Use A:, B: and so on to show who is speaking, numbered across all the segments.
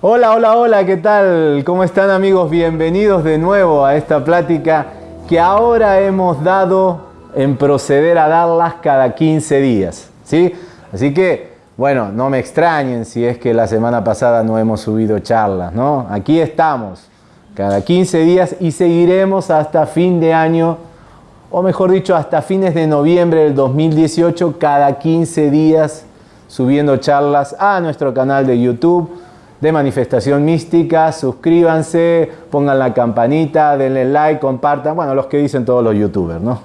A: Hola, hola, hola, ¿qué tal? ¿Cómo están amigos? Bienvenidos de nuevo a esta plática que ahora hemos dado en proceder a darlas cada 15 días, ¿sí? Así que, bueno, no me extrañen si es que la semana pasada no hemos subido charlas, ¿no? Aquí estamos, cada 15 días y seguiremos hasta fin de año, o mejor dicho, hasta fines de noviembre del 2018, cada 15 días subiendo charlas a nuestro canal de YouTube de Manifestación Mística. Suscríbanse, pongan la campanita, denle like, compartan. Bueno, los que dicen todos los youtubers, ¿no?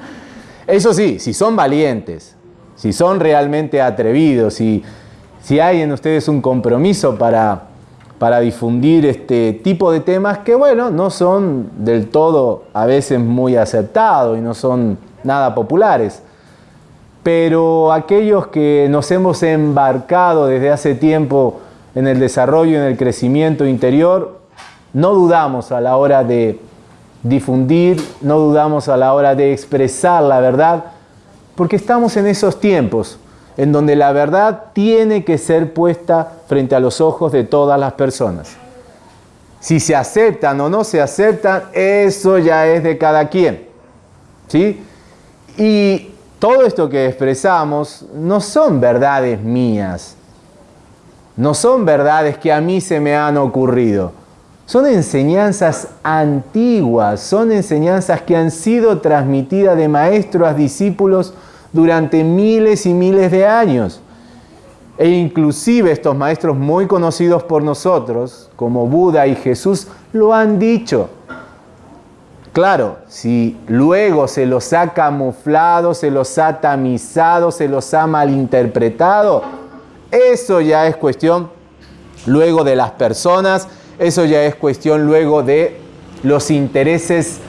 A: Eso sí, si son valientes, si son realmente atrevidos, si, si hay en ustedes un compromiso para, para difundir este tipo de temas que, bueno, no son del todo a veces muy aceptados y no son nada populares. Pero aquellos que nos hemos embarcado desde hace tiempo en el desarrollo, en el crecimiento interior, no dudamos a la hora de difundir, no dudamos a la hora de expresar la verdad, porque estamos en esos tiempos en donde la verdad tiene que ser puesta frente a los ojos de todas las personas. Si se aceptan o no se aceptan, eso ya es de cada quien. ¿sí? Y todo esto que expresamos no son verdades mías, no son verdades que a mí se me han ocurrido. Son enseñanzas antiguas, son enseñanzas que han sido transmitidas de maestros a discípulos durante miles y miles de años. E inclusive estos maestros muy conocidos por nosotros, como Buda y Jesús, lo han dicho. Claro, si luego se los ha camuflado, se los ha tamizado, se los ha malinterpretado, eso ya es cuestión luego de las personas, eso ya es cuestión luego de los intereses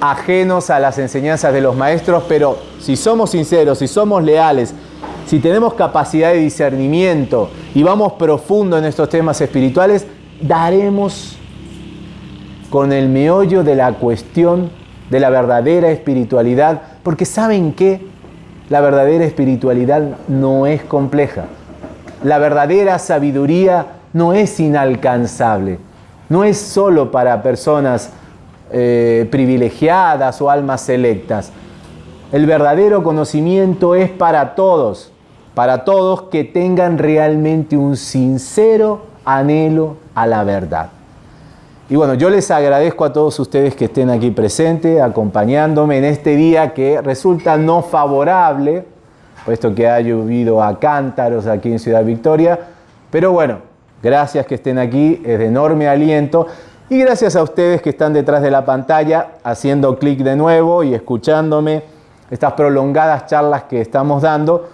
A: ajenos a las enseñanzas de los maestros, pero si somos sinceros, si somos leales, si tenemos capacidad de discernimiento y vamos profundo en estos temas espirituales, daremos con el meollo de la cuestión de la verdadera espiritualidad, porque saben que la verdadera espiritualidad no es compleja. La verdadera sabiduría no es inalcanzable, no es solo para personas eh, privilegiadas o almas selectas. El verdadero conocimiento es para todos, para todos que tengan realmente un sincero anhelo a la verdad. Y bueno, yo les agradezco a todos ustedes que estén aquí presentes, acompañándome en este día que resulta no favorable, puesto que ha llovido a cántaros aquí en Ciudad Victoria. Pero bueno, gracias que estén aquí, es de enorme aliento. Y gracias a ustedes que están detrás de la pantalla, haciendo clic de nuevo y escuchándome estas prolongadas charlas que estamos dando,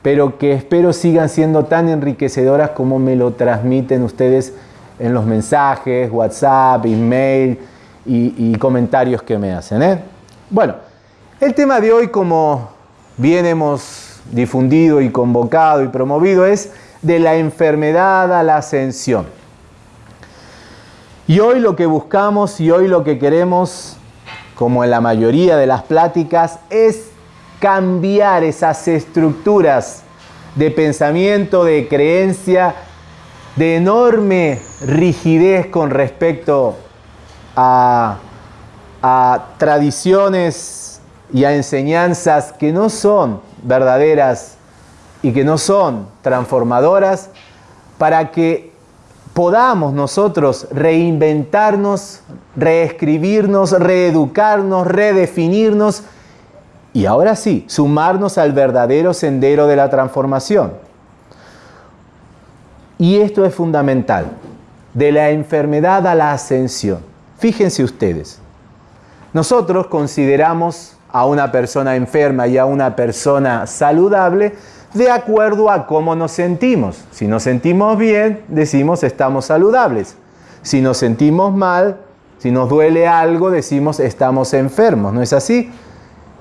A: pero que espero sigan siendo tan enriquecedoras como me lo transmiten ustedes en los mensajes, WhatsApp, email y, y comentarios que me hacen. ¿eh? Bueno, el tema de hoy, como bien hemos difundido y convocado y promovido, es de la enfermedad a la ascensión. Y hoy lo que buscamos y hoy lo que queremos, como en la mayoría de las pláticas, es cambiar esas estructuras de pensamiento, de creencia, de enorme rigidez con respecto a, a tradiciones y a enseñanzas que no son verdaderas y que no son transformadoras, para que podamos nosotros reinventarnos, reescribirnos, reeducarnos, redefinirnos y ahora sí, sumarnos al verdadero sendero de la transformación. Y esto es fundamental, de la enfermedad a la ascensión. Fíjense ustedes, nosotros consideramos a una persona enferma y a una persona saludable de acuerdo a cómo nos sentimos. Si nos sentimos bien, decimos estamos saludables. Si nos sentimos mal, si nos duele algo, decimos estamos enfermos. ¿No es así?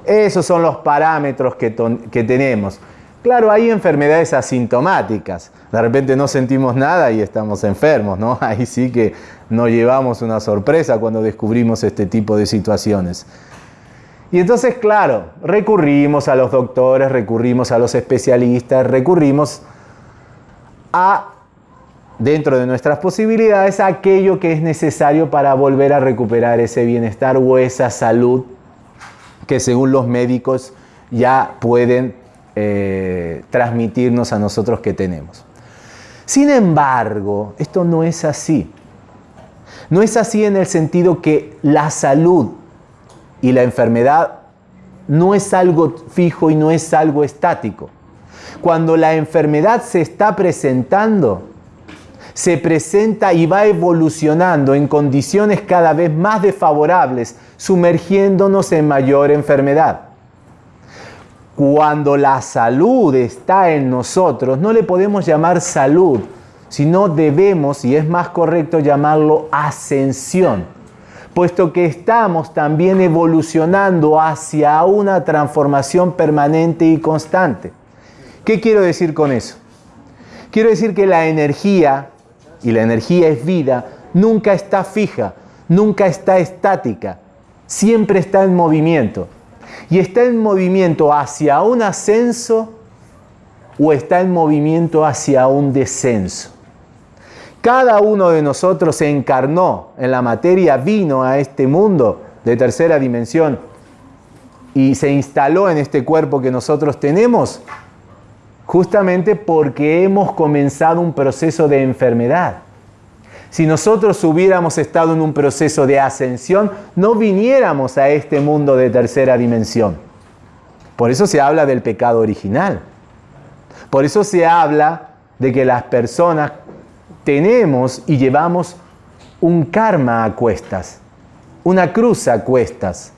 A: Esos son los parámetros que, tenemos. Claro, hay enfermedades asintomáticas. De repente no sentimos nada y estamos enfermos, ¿no? Ahí sí que nos llevamos una sorpresa cuando descubrimos este tipo de situaciones. Y entonces, claro, recurrimos a los doctores, recurrimos a los especialistas, recurrimos a dentro de nuestras posibilidades aquello que es necesario para volver a recuperar ese bienestar o esa salud que según los médicos ya pueden eh, transmitirnos a nosotros que tenemos. Sin embargo, esto no es así. No es así en el sentido que la salud y la enfermedad no es algo fijo y no es algo estático. Cuando la enfermedad se está presentando, se presenta y va evolucionando en condiciones cada vez más desfavorables, sumergiéndonos en mayor enfermedad. Cuando la salud está en nosotros, no le podemos llamar salud, sino debemos, y es más correcto llamarlo ascensión, puesto que estamos también evolucionando hacia una transformación permanente y constante. ¿Qué quiero decir con eso? Quiero decir que la energía, y la energía es vida, nunca está fija, nunca está estática, siempre está en movimiento y está en movimiento hacia un ascenso o está en movimiento hacia un descenso. Cada uno de nosotros se encarnó en la materia, vino a este mundo de tercera dimensión y se instaló en este cuerpo que nosotros tenemos justamente porque hemos comenzado un proceso de enfermedad. Si nosotros hubiéramos estado en un proceso de ascensión, no viniéramos a este mundo de tercera dimensión. Por eso se habla del pecado original. Por eso se habla de que las personas tenemos y llevamos un karma a cuestas, una cruz a cuestas.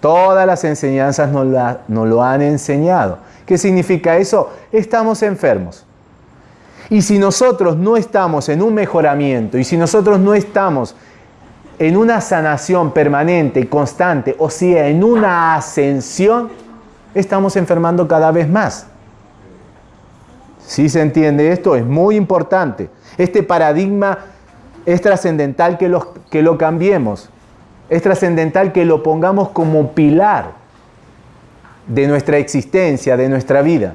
A: Todas las enseñanzas nos, nos lo han enseñado. ¿Qué significa eso? Estamos enfermos. Y si nosotros no estamos en un mejoramiento y si nosotros no estamos en una sanación permanente, constante, o sea, en una ascensión, estamos enfermando cada vez más. Si se entiende esto, es muy importante. Este paradigma es trascendental que lo, cambiemos. Es trascendental que lo pongamos como pilar de nuestra existencia, de nuestra vida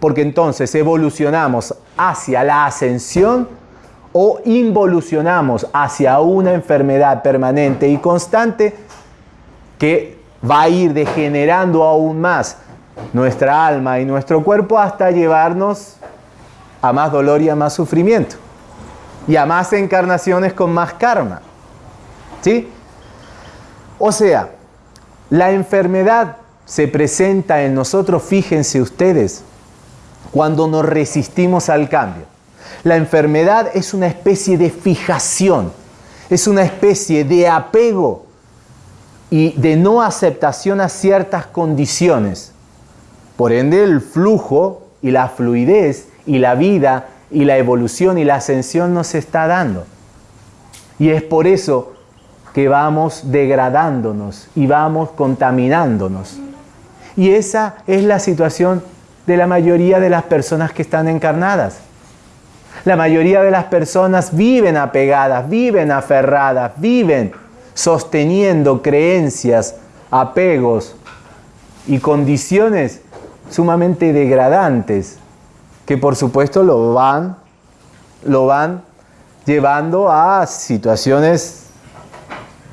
A: porque entonces evolucionamos hacia la ascensión o involucionamos hacia una enfermedad permanente y constante que va a ir degenerando aún más nuestra alma y nuestro cuerpo hasta llevarnos a más dolor y a más sufrimiento y a más encarnaciones con más karma. ¿Sí? O sea, la enfermedad se presenta en nosotros, fíjense ustedes, cuando nos resistimos al cambio. La enfermedad es una especie de fijación, es una especie de apego y de no aceptación a ciertas condiciones. Por ende, el flujo y la fluidez y la vida y la evolución y la ascensión nos está dando. Y es por eso que vamos degradándonos y vamos contaminándonos. Y esa es la situación de la mayoría de las personas que están encarnadas. La mayoría de las personas viven apegadas, viven aferradas, viven sosteniendo creencias, apegos y condiciones sumamente degradantes que por supuesto lo van, lo van llevando a situaciones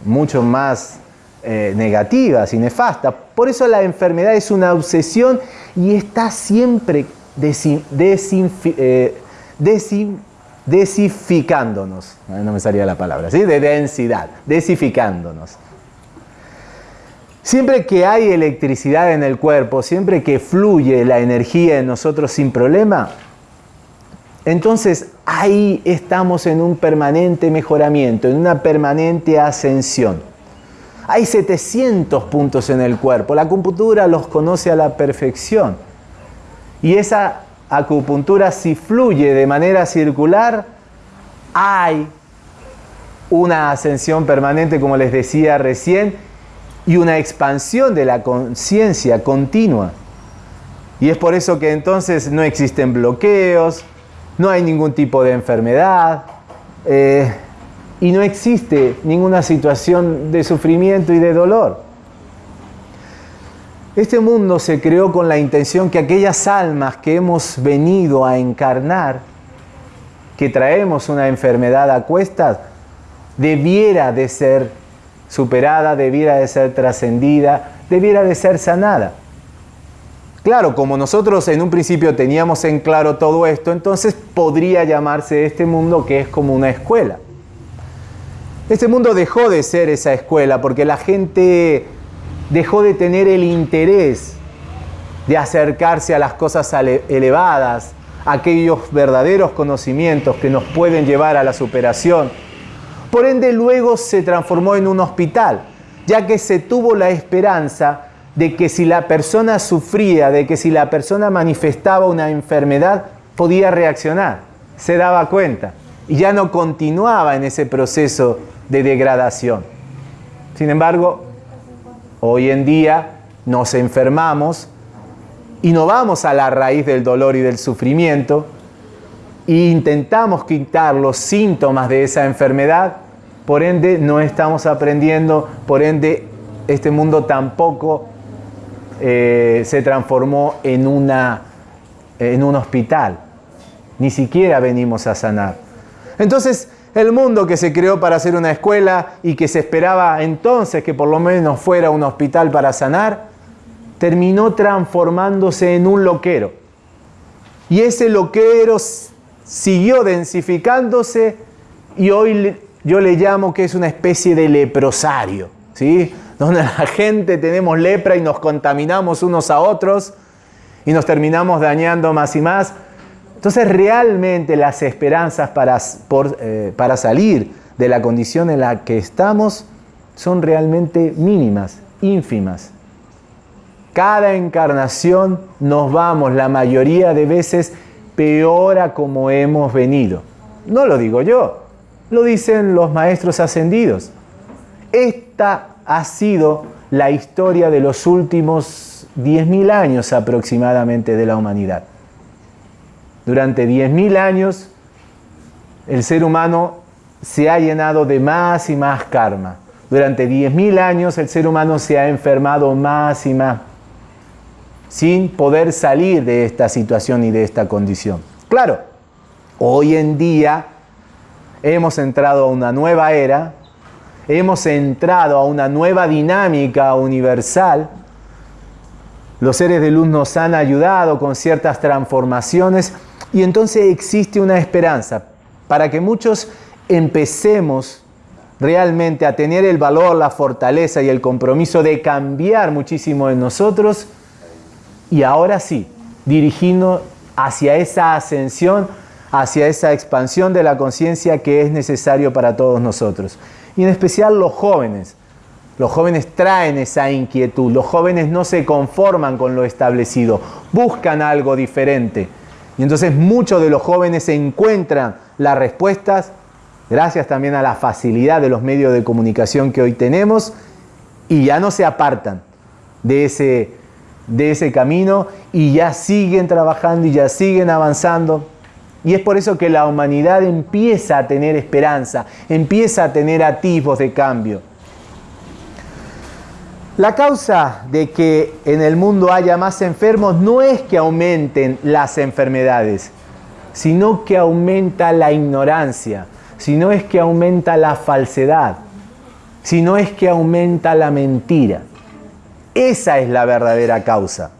A: mucho más eh, negativas y nefastas. Por eso la enfermedad es una obsesión y está siempre eh, desificándonos. No me salía la palabra, ¿sí? De densidad, desificándonos. Siempre que hay electricidad en el cuerpo, siempre que fluye la energía en nosotros sin problema, entonces ahí estamos en un permanente mejoramiento, en una permanente ascensión. Hay 700 puntos en el cuerpo. La acupuntura los conoce a la perfección. Y esa acupuntura si fluye de manera circular, hay una ascensión permanente, como les decía recién, y una expansión de la conciencia continua. Y es por eso que entonces no existen bloqueos, no hay ningún tipo de enfermedad. Eh, y no existe ninguna situación de sufrimiento y de dolor. Este mundo se creó con la intención que aquellas almas que hemos venido a encarnar que traemos una enfermedad a cuestas, debiera de ser superada, debiera de ser trascendida, debiera de ser sanada. Claro, como nosotros en un principio teníamos en claro todo esto, entonces podría llamarse este mundo que es como una escuela. Este mundo dejó de ser esa escuela porque la gente dejó de tener el interés de acercarse a las cosas elevadas, aquellos verdaderos conocimientos que nos pueden llevar a la superación. Por ende, luego se transformó en un hospital, ya que se tuvo la esperanza de que si la persona sufría, de que si la persona manifestaba una enfermedad, podía reaccionar, se daba cuenta y ya no continuaba en ese proceso de degradación. Sin embargo, hoy en día nos enfermamos y no vamos a la raíz del dolor y del sufrimiento e intentamos quitar los síntomas de esa enfermedad, por ende no estamos aprendiendo, por ende este mundo tampoco eh, se transformó en, una, en un hospital. Ni siquiera venimos a sanar. Entonces, el mundo que se creó para ser una escuela y que se esperaba entonces que por lo menos fuera un hospital para sanar, terminó transformándose en un loquero. Y ese loquero siguió densificándose y hoy yo le llamo que es una especie de leprosario. ¿sí? donde la gente tenemos lepra y nos contaminamos unos a otros y nos terminamos dañando más y más. Entonces realmente las esperanzas para, eh, para salir de la condición en la que estamos son realmente mínimas, ínfimas. Cada encarnación nos vamos la mayoría de veces peor a como hemos venido. No lo digo yo, lo dicen los maestros ascendidos. Esta ha sido la historia de los últimos 10.000 años aproximadamente de la humanidad. Durante 10.000 años el ser humano se ha llenado de más y más karma. Durante 10.000 años el ser humano se ha enfermado más y más sin poder salir de esta situación y de esta condición. Claro, hoy en día hemos entrado a una nueva era hemos entrado a una nueva dinámica universal. Los seres de luz nos han ayudado con ciertas transformaciones y entonces existe una esperanza para que muchos empecemos realmente a tener el valor, la fortaleza y el compromiso de cambiar muchísimo en nosotros y ahora sí, dirigiendo hacia esa ascensión, hacia esa expansión de la conciencia que es necesario para todos nosotros y en especial los jóvenes. Los jóvenes traen esa inquietud, los jóvenes no se conforman con lo establecido, buscan algo diferente. Y entonces muchos de los jóvenes encuentran las respuestas, gracias también a la facilidad de los medios de comunicación que hoy tenemos, y ya no se apartan de ese, de ese camino y ya siguen trabajando y ya siguen avanzando. Y es por eso que la humanidad empieza a tener esperanza, empieza a tener atisbos de cambio. La causa de que en el mundo haya más enfermos no es que aumenten las enfermedades, sino que aumenta la ignorancia, sino es que aumenta la falsedad, sino es que aumenta la mentira. Esa es la verdadera causa.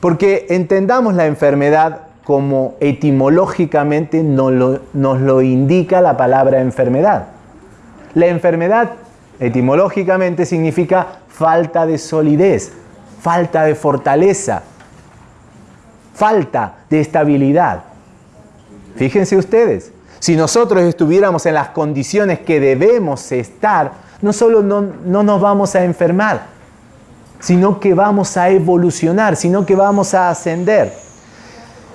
A: Porque entendamos la enfermedad como etimológicamente nos lo, indica la palabra enfermedad. La enfermedad etimológicamente significa falta de solidez, falta de fortaleza, falta de estabilidad. Fíjense ustedes, si nosotros estuviéramos en las condiciones que debemos estar, no solo no, no, nos vamos a enfermar, sino que vamos a evolucionar, sino que vamos a ascender.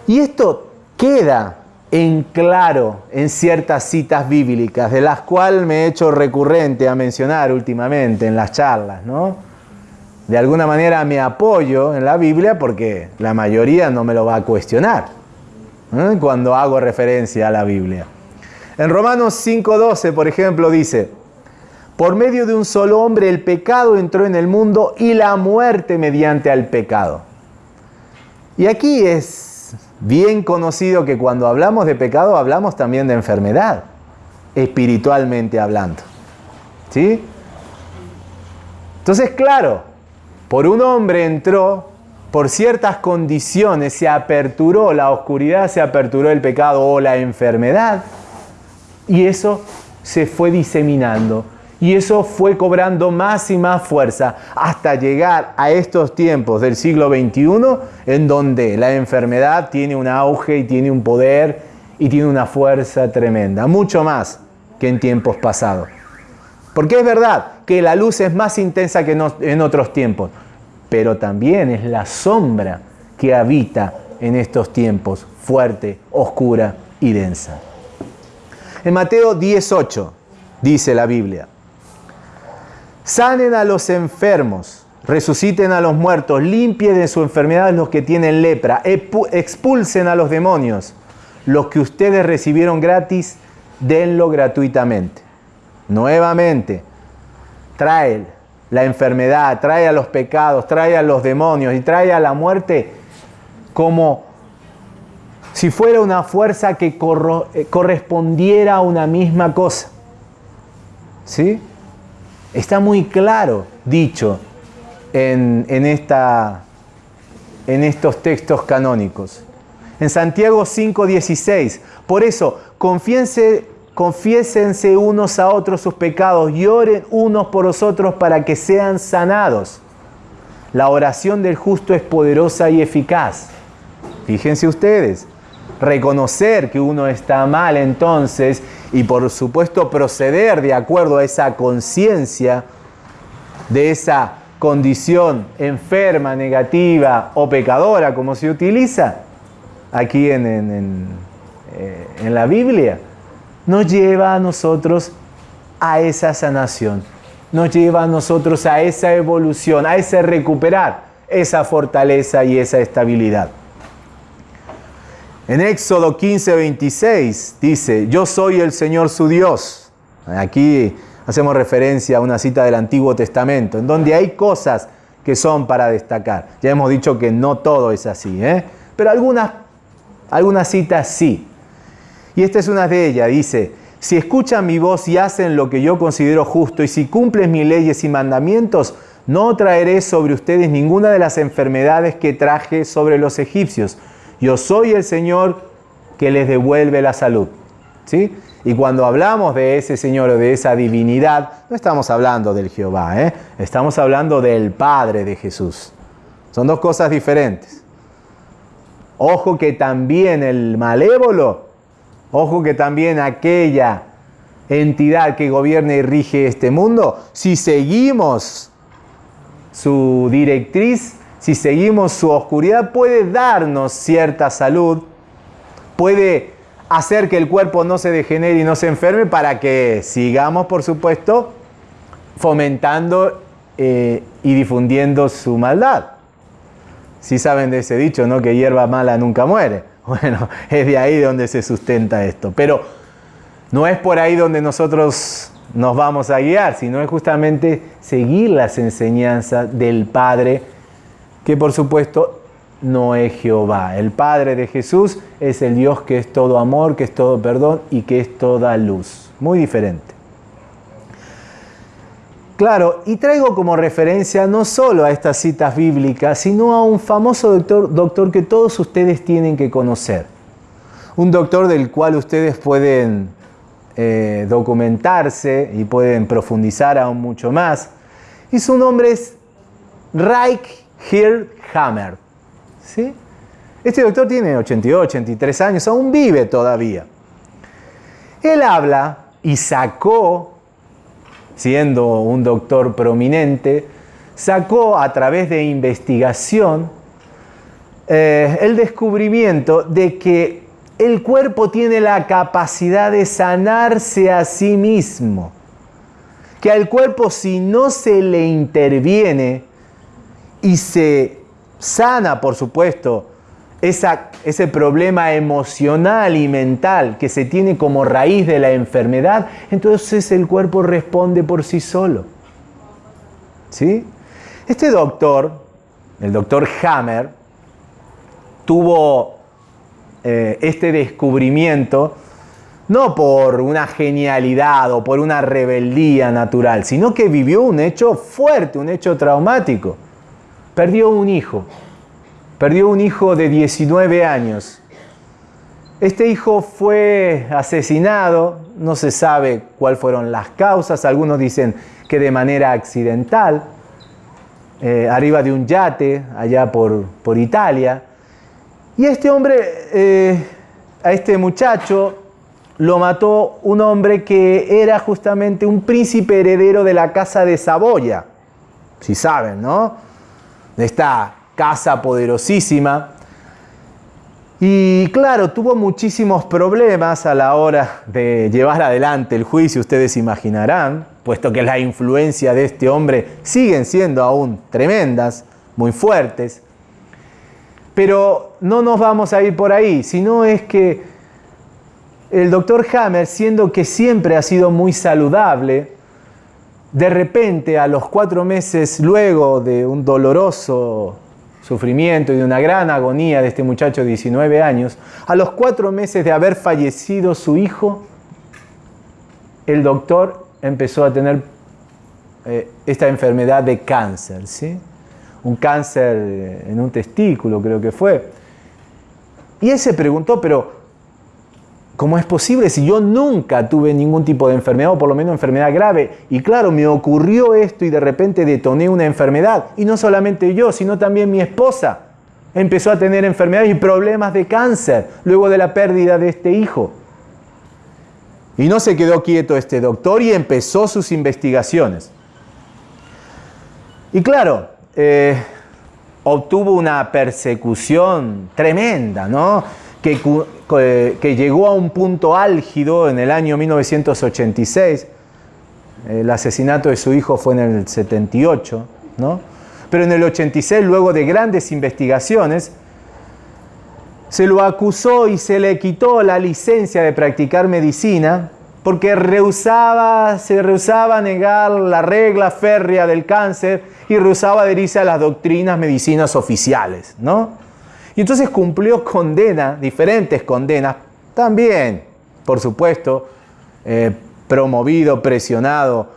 A: Y esto queda en claro en ciertas citas bíblicas, de las cuales me he hecho recurrente a mencionar últimamente en las charlas, ¿no? De alguna manera me apoyo en la Biblia porque la mayoría no me lo va a cuestionar cuando hago referencia a la Biblia. En Romanos 5.12, por ejemplo, dice, por medio de un solo hombre el pecado entró en el mundo y la muerte mediante al pecado. Y aquí es bien conocido que cuando hablamos de pecado hablamos también de enfermedad, espiritualmente hablando. ¿Sí? Entonces, claro, por un hombre entró, por ciertas condiciones se aperturó la oscuridad, se aperturó el pecado o la enfermedad, y eso se fue diseminando. Y eso fue cobrando más y más fuerza hasta llegar a estos tiempos del siglo XXI en donde la enfermedad tiene un auge y tiene un poder y tiene una fuerza tremenda, mucho más que en tiempos pasados. Porque es verdad que la luz es más intensa que en otros tiempos, pero también es la sombra que habita en estos tiempos, fuerte, oscura y densa. En Mateo 18 dice la Biblia, sanen a los enfermos, resuciten a los muertos, limpien de su enfermedad los que tienen lepra, expulsen a los demonios, los que ustedes recibieron gratis, denlo gratuitamente. Nuevamente, trae la enfermedad, trae a los pecados, trae a los demonios y trae a la muerte como si fuera una fuerza que eh, correspondiera a una misma cosa. ¿Sí? Está muy claro dicho en, estos textos canónicos. En Santiago 5:16, por eso, confiésense unos a otros sus pecados y oren unos por los otros para que sean sanados. La oración del justo es poderosa y eficaz. Fíjense ustedes, reconocer que uno está mal entonces y por supuesto proceder de acuerdo a esa conciencia de esa condición enferma, negativa o pecadora, como se utiliza aquí en, en, eh, en la Biblia nos lleva a nosotros a esa sanación, nos lleva a nosotros a esa evolución, a ese recuperar esa fortaleza y esa estabilidad. En Éxodo 15, 26 dice, yo soy el Señor su Dios. Aquí hacemos referencia a una cita del Antiguo Testamento, en donde hay cosas que son para destacar. Ya hemos dicho que no todo es así, ¿eh? pero algunas, algunas citas sí. Y esta es una de ellas, dice, si escuchan mi voz y hacen lo que yo considero justo y si cumplen mis leyes y mandamientos, no traeré sobre ustedes ninguna de las enfermedades que traje sobre los egipcios. Yo soy el Señor que les devuelve la salud. ¿Sí? Y cuando hablamos de ese Señor o de esa divinidad, no estamos hablando del Jehová, ¿eh? estamos hablando del Padre de Jesús. Son dos cosas diferentes. Ojo que también el malévolo Ojo que también aquella entidad que gobierna y rige este mundo, si seguimos su directriz, si seguimos su oscuridad, puede darnos cierta salud, puede hacer que el cuerpo no se degenere y no se enferme para que sigamos, por supuesto, fomentando eh, y difundiendo su maldad. Si saben de ese dicho, ¿no? Que hierba mala nunca muere. Bueno, es de ahí donde se sustenta esto. Pero no es por ahí donde nosotros nos vamos a guiar, sino es justamente seguir las enseñanzas del Padre, que por supuesto no es Jehová. El Padre de Jesús es el Dios que es todo amor, que es todo perdón y que es toda luz. Muy diferente. Claro, y traigo como referencia no solo a estas citas bíblicas, sino a un famoso doctor, doctor que todos ustedes tienen que conocer. Un doctor del cual ustedes pueden eh, documentarse y pueden profundizar aún mucho más. Y su nombre es Reich Hammer. ¿Sí? Este doctor tiene 82, 83 años, aún vive todavía. Él habla y sacó siendo un doctor prominente, sacó a través de investigación eh, el descubrimiento de que el cuerpo tiene la capacidad de sanarse a sí mismo. Que al cuerpo si no se le interviene y se sana, por supuesto, ese problema emocional y mental que se tiene como raíz de la enfermedad, entonces el cuerpo responde por sí solo. ¿Sí? Este doctor, el doctor Hammer, tuvo eh, este descubrimiento no por una genialidad o por una rebeldía natural, sino que vivió un hecho fuerte, un hecho traumático. Perdió un hijo, perdió un hijo de 19 años. Este hijo fue asesinado, no se sabe cuáles fueron las causas, algunos dicen que de manera accidental, eh, arriba de un yate allá por, por Italia. Y este hombre, eh, a este muchacho, lo mató un hombre que era justamente un príncipe heredero de la casa de Saboya. Si saben, ¿no? De esta casa poderosísima. Y claro, tuvo muchísimos problemas a la hora de llevar adelante el juicio, ustedes imaginarán, puesto que la influencia de este hombre siguen siendo aún tremendas, muy fuertes. Pero no nos vamos a ir por ahí, sino es que el doctor Hammer, siendo que siempre ha sido muy saludable, de repente a los cuatro meses luego de un doloroso sufrimiento y de una gran agonía de este muchacho de 19 años, a los cuatro meses de haber fallecido su hijo, el doctor empezó a tener eh, esta enfermedad de cáncer, ¿sí? un cáncer en un testículo creo que fue. Y él se preguntó, pero ¿Cómo es posible si yo nunca tuve ningún tipo de enfermedad o por lo menos enfermedad grave? Y claro, me ocurrió esto y de repente detoné una enfermedad. Y no solamente yo, sino también mi esposa. Empezó a tener enfermedades y problemas de cáncer luego de la pérdida de este hijo. Y no se quedó quieto este doctor y empezó sus investigaciones. Y claro, eh, obtuvo una persecución tremenda, ¿no? Que que llegó a un punto álgido en el año 1986. El asesinato de su hijo fue en el 78, ¿no? Pero en el 86, luego de grandes investigaciones, se lo acusó y se le quitó la licencia de practicar medicina porque rehusaba, se rehusaba a negar la regla férrea del cáncer y rehusaba adherirse a las doctrinas medicinas oficiales, ¿no? Y entonces cumplió condena, diferentes condenas, también, por supuesto, eh, promovido, presionado,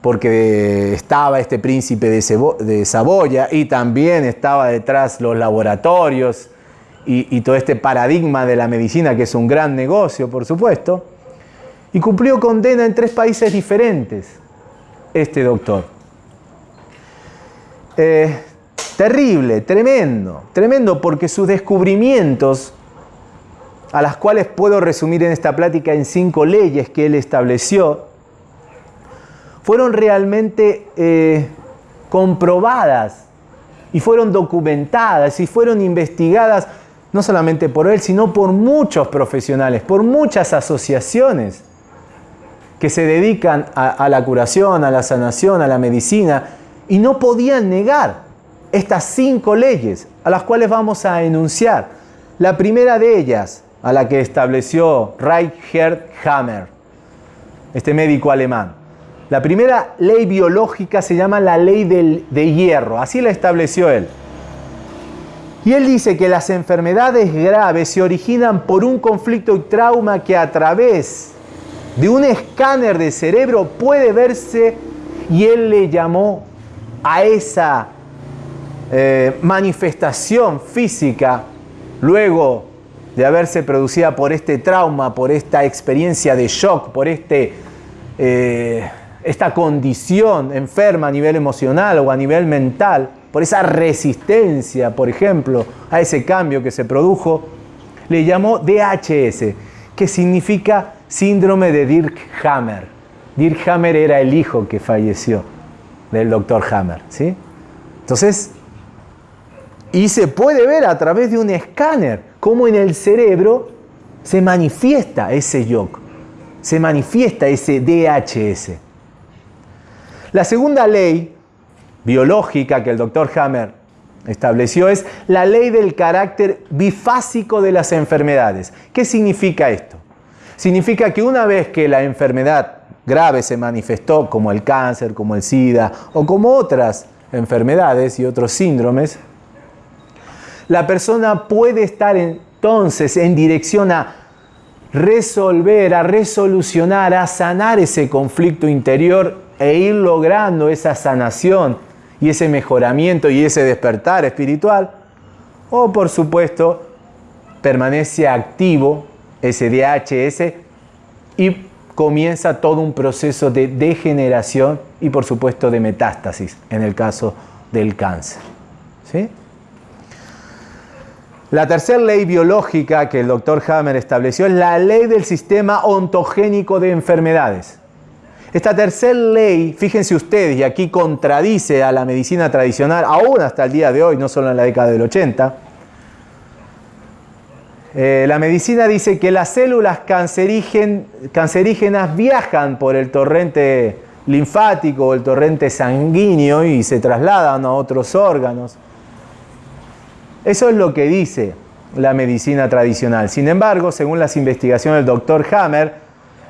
A: porque estaba este príncipe de, Saboya y también estaba detrás los laboratorios y, todo este paradigma de la medicina, que es un gran negocio, por supuesto. Y cumplió condena en tres países diferentes, este doctor. Eh, Terrible, tremendo, tremendo porque sus descubrimientos, a las cuales puedo resumir en esta plática en cinco leyes que él estableció, fueron realmente eh, comprobadas y fueron documentadas y fueron investigadas no solamente por él, sino por muchos profesionales, por muchas asociaciones que se dedican a la curación, a la sanación, a la medicina, y no podían negar estas cinco leyes a las cuales vamos a enunciar. La primera de ellas, a la que estableció Reichert Hammer, este médico alemán. La primera ley biológica se llama la ley del, de hierro, así la estableció él. Y él dice que las enfermedades graves se originan por un conflicto y trauma que a través de un escáner de cerebro puede verse y él le llamó a esa eh, manifestación física luego de haberse producida por este trauma, por esta experiencia de shock, por este, eh, esta condición enferma a nivel emocional o a nivel mental, por esa resistencia, por ejemplo, a ese cambio que se produjo, le llamó DHS, que significa síndrome de Dirk Hammer. Dirk Hammer era el hijo que falleció del doctor Hammer. ¿sí? Entonces, y se puede ver a través de un escáner cómo en el cerebro se manifiesta ese yoke, se manifiesta ese DHS. La segunda ley biológica que el doctor Hammer estableció es la ley del carácter bifásico de las enfermedades. ¿Qué significa esto? Significa que una vez que la enfermedad grave se manifestó, como el cáncer, como el SIDA o como otras enfermedades y otros síndromes, la persona puede estar en entonces en dirección a resolver, a resolucionar, a sanar ese conflicto interior e ir logrando esa sanación y ese mejoramiento y ese despertar espiritual. O por supuesto, permanece activo ese DHS y comienza todo un proceso de degeneración y por supuesto de metástasis en el caso del cáncer. ¿Sí? La tercera ley biológica que el doctor Hammer estableció es la ley del sistema ontogénico de enfermedades. Esta tercera ley, fíjense ustedes, y aquí contradice a la medicina tradicional, aún hasta el día de hoy, no solo en la década del 80, eh, la medicina dice que las células cancerígenas viajan por el torrente linfático o el torrente sanguíneo y se trasladan a otros órganos. Eso es lo que dice la medicina tradicional. Sin embargo, según las investigaciones del doctor Hammer,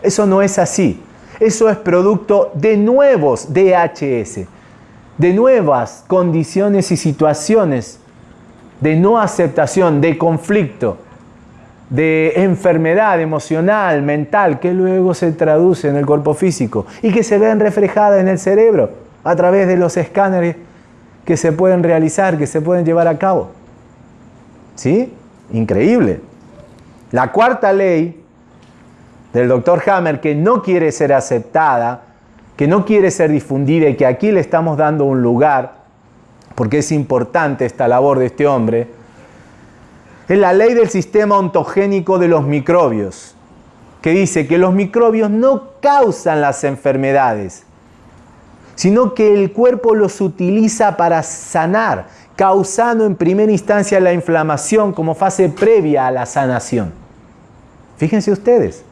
A: eso no es así. Eso es producto de nuevos DHS, de nuevas condiciones y situaciones de no aceptación, de conflicto, de enfermedad emocional, mental, que luego se traduce en el cuerpo físico y que se ven reflejadas en el cerebro a través de los escáneres que se pueden realizar, que se pueden llevar a cabo. ¿Sí? Increíble. La cuarta ley del doctor Hammer, que no quiere ser aceptada, que no quiere ser difundida y que aquí le estamos dando un lugar, porque es importante esta labor de este hombre, es la ley del sistema ontogénico de los microbios, que dice que los microbios no causan las enfermedades, sino que el cuerpo los utiliza para sanar, causando en primera instancia la inflamación como fase previa a la sanación. Fíjense ustedes,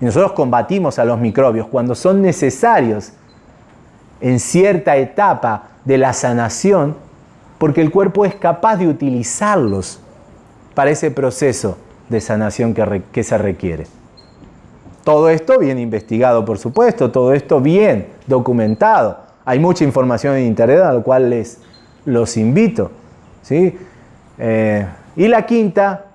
A: nosotros combatimos a los microbios cuando son necesarios en cierta etapa de la sanación, porque el cuerpo es capaz de utilizarlos para ese proceso de sanación que, que se requiere. Todo esto bien investigado, por supuesto, todo esto bien documentado. Hay mucha información en Internet a lo cual les los invito. ¿sí? Eh, y la quinta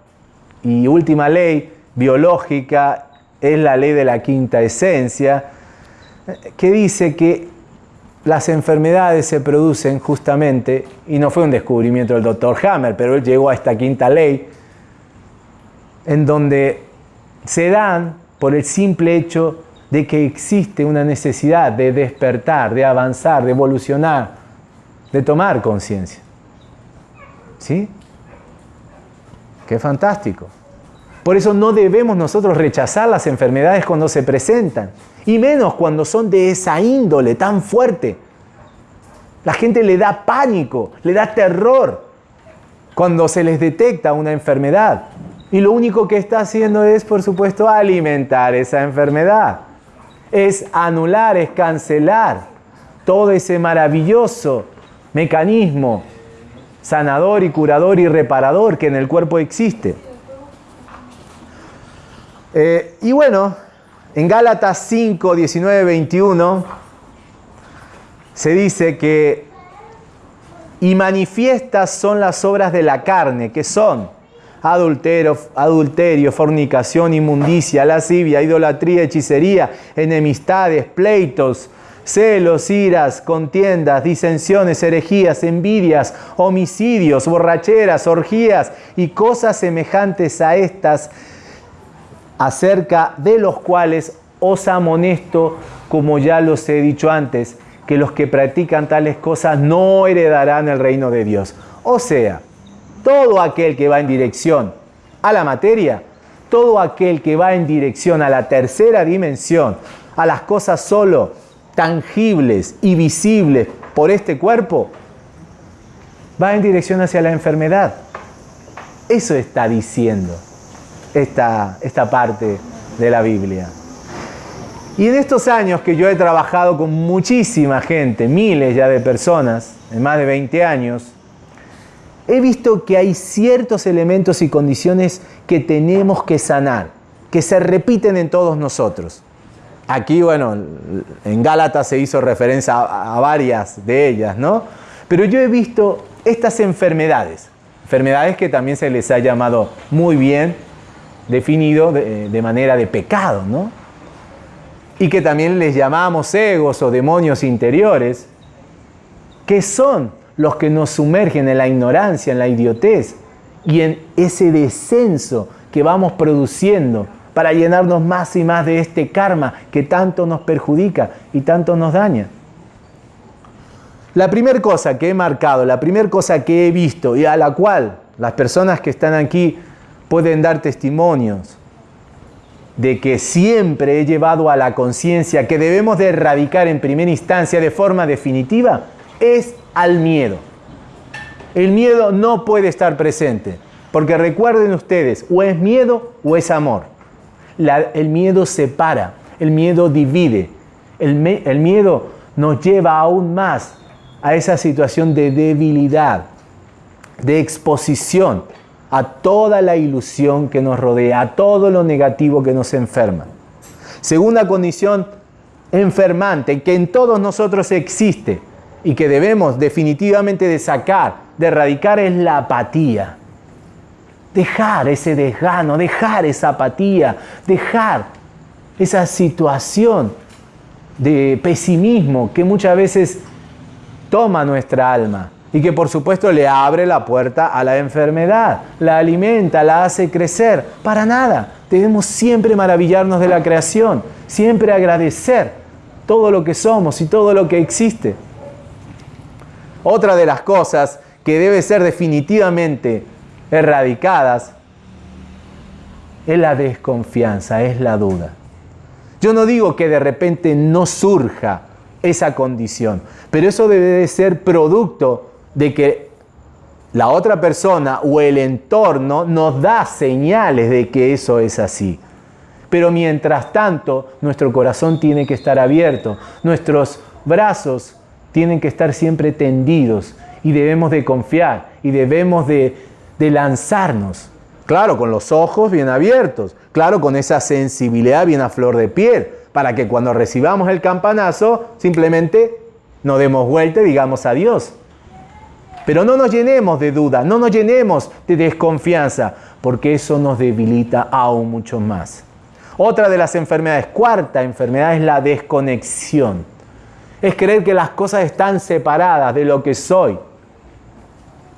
A: y última ley biológica es la ley de la quinta esencia, que dice que las enfermedades se producen justamente, y no fue un descubrimiento del doctor Hammer, pero él llegó a esta quinta ley, en donde se dan por el simple hecho de que existe una necesidad de despertar, de avanzar, de evolucionar, de tomar conciencia. ¿Sí? Qué fantástico. Por eso no debemos nosotros rechazar las enfermedades cuando se presentan, y menos cuando son de esa índole tan fuerte. La gente le da pánico, le da terror cuando se les detecta una enfermedad. Y lo único que está haciendo es, por supuesto, alimentar esa enfermedad. Es anular, es cancelar todo ese maravilloso mecanismo sanador y curador y reparador que en el cuerpo existe. Eh, y bueno, en Gálatas 5, 19, 21 se dice que y manifiestas son las obras de la carne, que son adulterio, adulterio, fornicación, inmundicia, lascivia, idolatría, hechicería, enemistades, pleitos, celos, iras, contiendas, disensiones, herejías, envidias, homicidios, borracheras, orgías y cosas semejantes a estas, acerca de los cuales os amonesto, como ya los he dicho antes, que los que practican tales cosas no heredarán el reino de Dios. O sea, todo aquel que va en dirección a la materia, todo aquel que va en dirección a la tercera dimensión, a las cosas solo tangibles y visibles por este cuerpo, va en dirección hacia la enfermedad. Eso está diciendo esta, esta parte de la Biblia. Y en estos años que yo he trabajado con muchísima gente, miles ya de personas, en más de 20 años, he visto que hay ciertos elementos y condiciones que tenemos que sanar, que se repiten en todos nosotros. Aquí, bueno, en Gálatas se hizo referencia a, varias de ellas, ¿no? Pero yo he visto estas enfermedades, Enfermedades que también se les ha llamado muy bien definido de, de manera de pecado, ¿no? Y que también les llamamos egos o demonios interiores, que son los que nos sumergen en la ignorancia, en la idiotez y en ese descenso que vamos produciendo para llenarnos más y más de este karma que tanto nos perjudica y tanto nos daña. La primera cosa que he marcado, la primera cosa que he visto y a la cual las personas que están aquí pueden dar testimonios de que siempre he llevado a la conciencia que debemos de erradicar en primera instancia de forma definitiva es al miedo. El miedo no puede estar presente, porque recuerden ustedes, o es miedo o es amor. El miedo separa, el miedo divide, el, miedo nos lleva aún más a esa situación de debilidad, de exposición a toda la ilusión que nos rodea, a todo lo negativo que nos enferma. Segunda condición enfermante que en todos nosotros existe y que debemos definitivamente de sacar, de erradicar es la apatía. Dejar ese desgano, dejar esa apatía, dejar esa situación de pesimismo que muchas veces toma nuestra alma y que por supuesto le abre la puerta a la enfermedad, la alimenta, la hace crecer. Para nada. Debemos siempre maravillarnos de la creación, siempre agradecer todo lo que somos y todo lo que existe. Otra de las cosas que debe ser definitivamente erradicadas es la desconfianza, es la duda. Yo no digo que de repente no surja esa condición. Pero eso debe de ser producto de que la otra persona o el entorno nos da señales de que eso es así. Pero mientras tanto, nuestro corazón tiene que estar abierto, nuestros brazos tienen que estar siempre tendidos y debemos de confiar y debemos de, de lanzarnos. Claro, con los ojos bien abiertos, claro, con esa sensibilidad bien a flor de piel, para que cuando recibamos el campanazo simplemente nos demos vuelta y digamos adiós. Pero no nos llenemos de duda, no nos llenemos de desconfianza, porque eso nos debilita aún mucho más. Otra de las enfermedades, cuarta enfermedad, es la desconexión. Es creer que las cosas están separadas de lo que soy,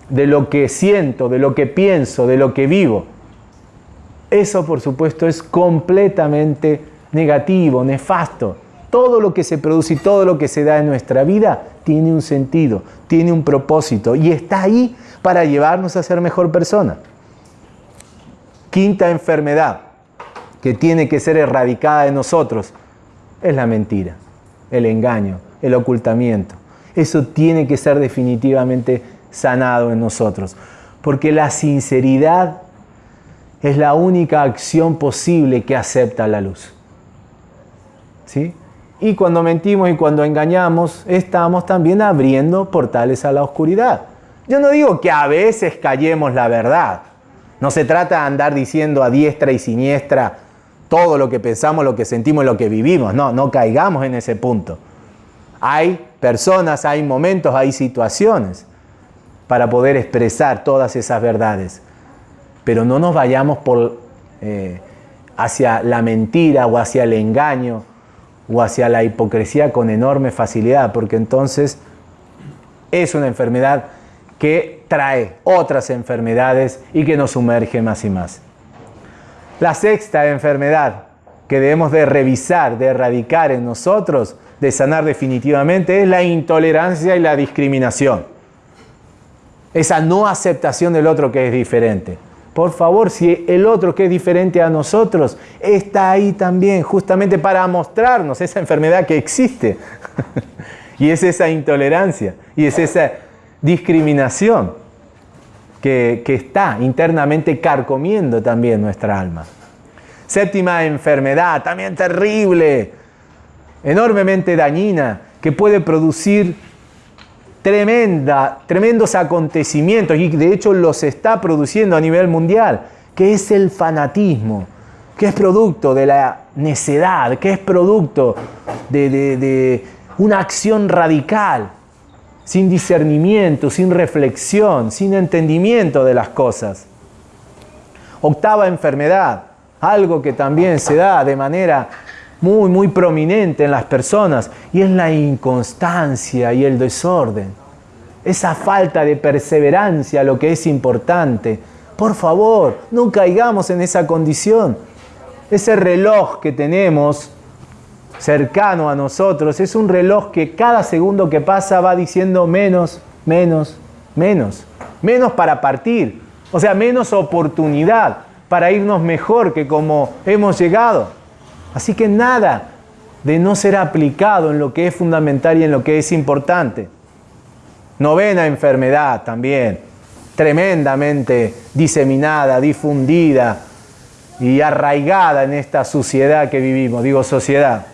A: de lo que siento, de lo que pienso, de lo que vivo. Eso, por supuesto, es completamente negativo, nefasto. Todo lo que se produce y todo lo que se da en nuestra vida tiene un sentido, tiene un propósito y está ahí para llevarnos a ser mejor persona. Quinta enfermedad que tiene que ser erradicada de nosotros es la mentira, el engaño, el ocultamiento. Eso tiene que ser definitivamente sanado en nosotros, porque la sinceridad es la única acción posible que acepta la luz. ¿sí? Y cuando mentimos y cuando engañamos, estamos también abriendo portales a la oscuridad. Yo no digo que a veces callemos la verdad. No se trata de andar diciendo a diestra y siniestra todo lo que pensamos, lo que sentimos, lo que vivimos. No, no caigamos en ese punto. Hay personas, hay momentos, hay situaciones para poder expresar todas esas verdades. Pero no nos vayamos por, eh, hacia la mentira o hacia el engaño o hacia la hipocresía con enorme facilidad, porque entonces es una enfermedad que trae otras enfermedades y que nos sumerge más y más. La sexta enfermedad que debemos de revisar, de erradicar en nosotros, de sanar definitivamente, es la intolerancia y la discriminación. Esa no aceptación del otro que es diferente. Por favor, si el otro que es diferente a nosotros está ahí también, justamente para mostrarnos esa enfermedad que existe. y es esa intolerancia, y es esa discriminación que, que está internamente carcomiendo también nuestra alma. Séptima enfermedad, también terrible, enormemente dañina, que puede producir tremenda, tremendos acontecimientos y de hecho los está produciendo a nivel mundial, que es el fanatismo, que es producto de la necedad, que es producto de, una acción radical sin discernimiento, sin reflexión, sin entendimiento de las cosas. Octava enfermedad, algo que también se da de manera muy, muy prominente en las personas, y es la inconstancia y el desorden. Esa falta de perseverancia, lo que es importante. Por favor, no caigamos en esa condición. Ese reloj que tenemos cercano a nosotros es un reloj que cada segundo que pasa va diciendo menos, menos, menos. Menos para partir, o sea, menos oportunidad para irnos mejor que como hemos llegado. Así que nada de no ser aplicado en lo que es fundamental y en lo que es importante. Novena enfermedad también, tremendamente diseminada, difundida y arraigada en esta sociedad que vivimos, digo sociedad,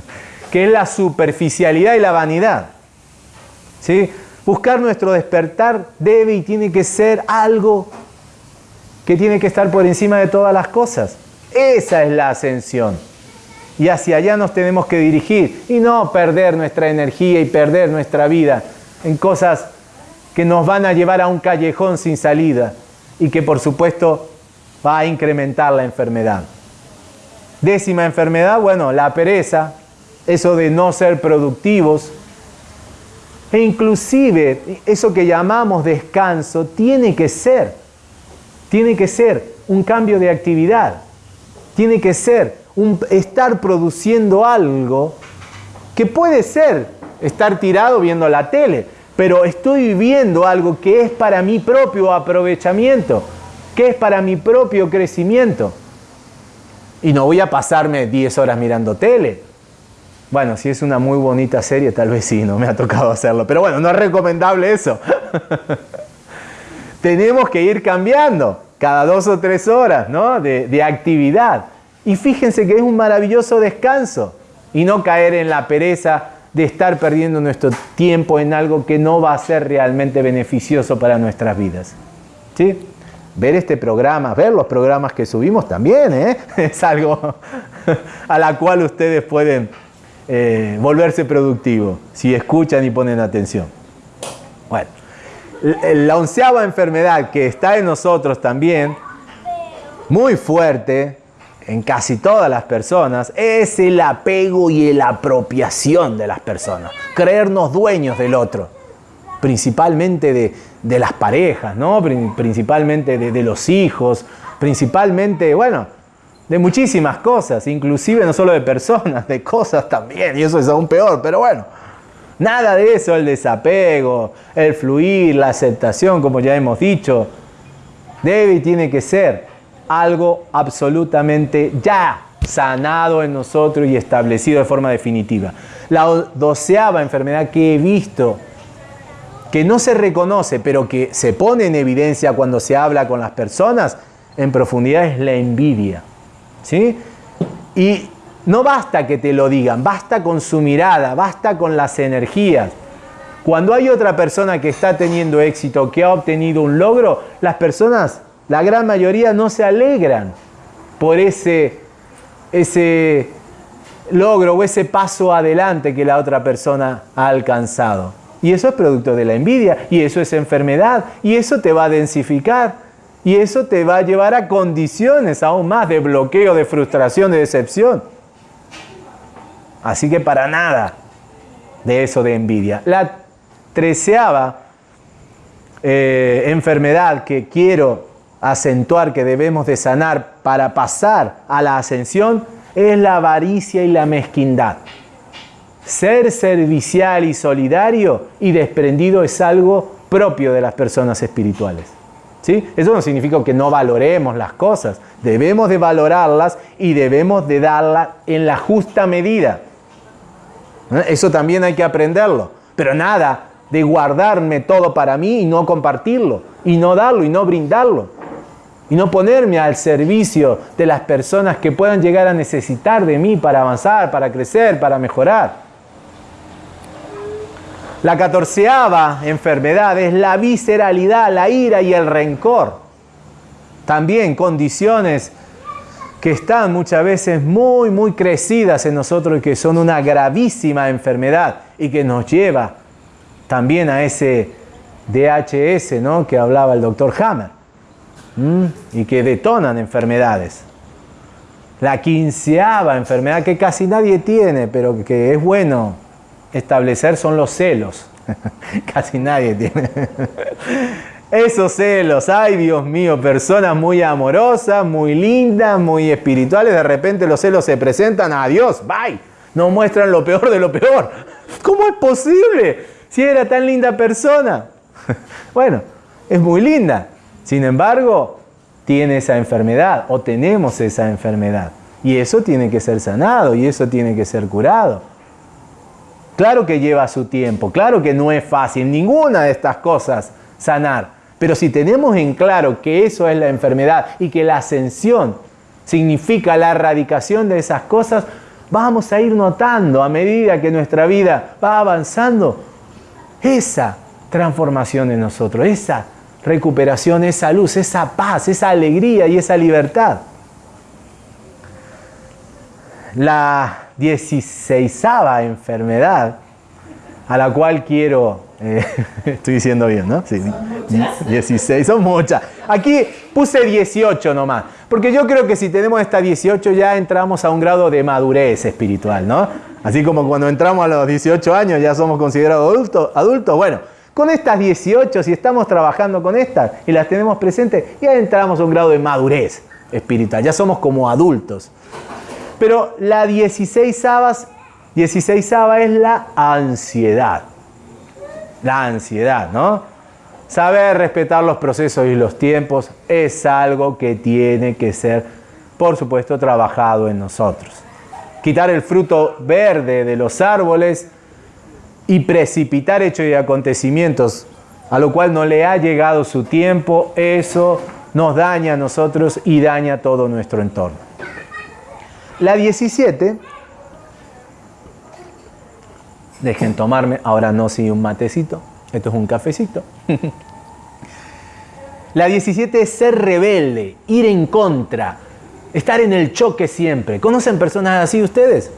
A: que es la superficialidad y la vanidad. ¿Sí? Buscar nuestro despertar debe y tiene que ser algo que tiene que estar por encima de todas las cosas. Esa es la ascensión. Y hacia allá nos tenemos que dirigir y no perder nuestra energía y perder nuestra vida en cosas que nos van a llevar a un callejón sin salida y que por supuesto va a incrementar la enfermedad. Décima enfermedad, bueno, la pereza, eso de no ser productivos. E inclusive eso que llamamos descanso tiene que ser, tiene que ser un cambio de actividad, tiene que ser estar produciendo algo que puede ser estar tirado viendo la tele, pero estoy viviendo algo que es para mi propio aprovechamiento, que es para mi propio crecimiento. Y no voy a pasarme 10 horas mirando tele. Bueno, si es una muy bonita serie, tal vez sí, no me ha tocado hacerlo. Pero bueno, no es recomendable eso. Tenemos que ir cambiando cada dos o tres horas ¿no? de actividad. Y fíjense que es un maravilloso descanso y no caer en la pereza de estar perdiendo nuestro tiempo en algo que no va a ser realmente beneficioso para nuestras vidas. ¿Sí? ver este programa, ver los programas que subimos también, ¿eh? es algo a la cual ustedes pueden eh, volverse productivos si escuchan y ponen atención. Bueno, la onceava enfermedad que está en nosotros también, muy fuerte en casi todas las personas, es el apego y la apropiación de las personas, creernos dueños del otro. Principalmente de, las parejas, ¿no? principalmente de, los hijos, principalmente, bueno, de muchísimas cosas, inclusive no solo de personas, de cosas también, y eso es aún peor, pero bueno, nada de eso, el desapego, el fluir, la aceptación, como ya hemos dicho, debe y tiene que ser algo absolutamente ya sanado en nosotros y establecido de forma definitiva. La doceava enfermedad que he visto que no se reconoce, pero que se pone en evidencia cuando se habla con las personas en profundidad es la envidia. ¿sí? Y no basta que te lo digan, basta con su mirada, basta con las energías. Cuando hay otra persona que está teniendo éxito, que ha obtenido un logro, las personas, la gran mayoría, no se alegran por ese, ese logro o ese paso adelante que la otra persona ha alcanzado. Y eso es producto de la envidia, y eso es enfermedad, y eso te va a densificar, y eso te va a llevar a condiciones aún más de bloqueo, de frustración, de decepción. Así que para nada de eso de envidia. La treceava eh, enfermedad que quiero acentuar que debemos de sanar para pasar a la ascensión es la avaricia y la mezquindad. Ser servicial y solidario y desprendido es algo propio de las personas espirituales. ¿Sí? Eso no significa que no valoremos las cosas. Debemos de valorarlas y debemos de darlas en la justa medida. Eso también hay que aprenderlo. Pero nada de guardarme todo para mí y no compartirlo, y no darlo y no brindarlo, y no ponerme al servicio de las personas que puedan llegar a necesitar de mí para avanzar, para crecer, para mejorar. La catorceava enfermedad es la visceralidad, la ira y el rencor. También condiciones que están muchas veces muy, muy crecidas en nosotros y que son una gravísima enfermedad y que nos lleva también a ese DHS ¿no? que hablaba el doctor Hammer y que detonan enfermedades. La quinceava enfermedad que casi nadie tiene, pero que es bueno establecer son los celos. casi nadie tiene. Esos celos, ay Dios mío, personas muy amorosas, muy lindas, muy espirituales, de repente los celos se presentan, adiós, bye, nos muestran lo peor de lo peor. ¿Cómo es posible? Si era tan linda persona. bueno, es muy linda. Sin embargo, tiene esa enfermedad o tenemos esa enfermedad. Y eso tiene que ser sanado y eso tiene que ser curado. Claro que lleva su tiempo, claro que no es fácil ninguna de estas cosas sanar. Pero si tenemos en claro que eso es la enfermedad y que la ascensión significa la erradicación de esas cosas, vamos a ir notando a medida que nuestra vida va avanzando esa transformación en nosotros, esa recuperación, esa luz, esa paz, esa alegría y esa libertad. La 16 enfermedad a la cual quiero eh, estoy diciendo bien, ¿no? Sí, 16, son muchas. Aquí puse 18 nomás, porque yo creo que si tenemos esta 18 ya entramos a un grado de madurez espiritual, ¿no? Así como cuando entramos a los 18 años ya somos considerados adultos, adultos. Bueno, con estas 18, si estamos trabajando con estas y las tenemos presentes, ya entramos a un grado de madurez espiritual, ya somos como adultos. Pero la 16 avas, 16 es la ansiedad la ansiedad, ¿no? Saber respetar los procesos y los tiempos es algo que tiene que ser, por supuesto, trabajado en nosotros. Quitar el fruto verde de los árboles y precipitar hechos y acontecimientos a lo cual no le ha llegado su tiempo, eso nos daña a nosotros y daña todo nuestro entorno. La 17 Dejen tomarme, ahora no si un matecito, esto es un cafecito. La 17 es ser rebelde, ir en contra, estar en el choque siempre. ¿Conocen personas así ustedes?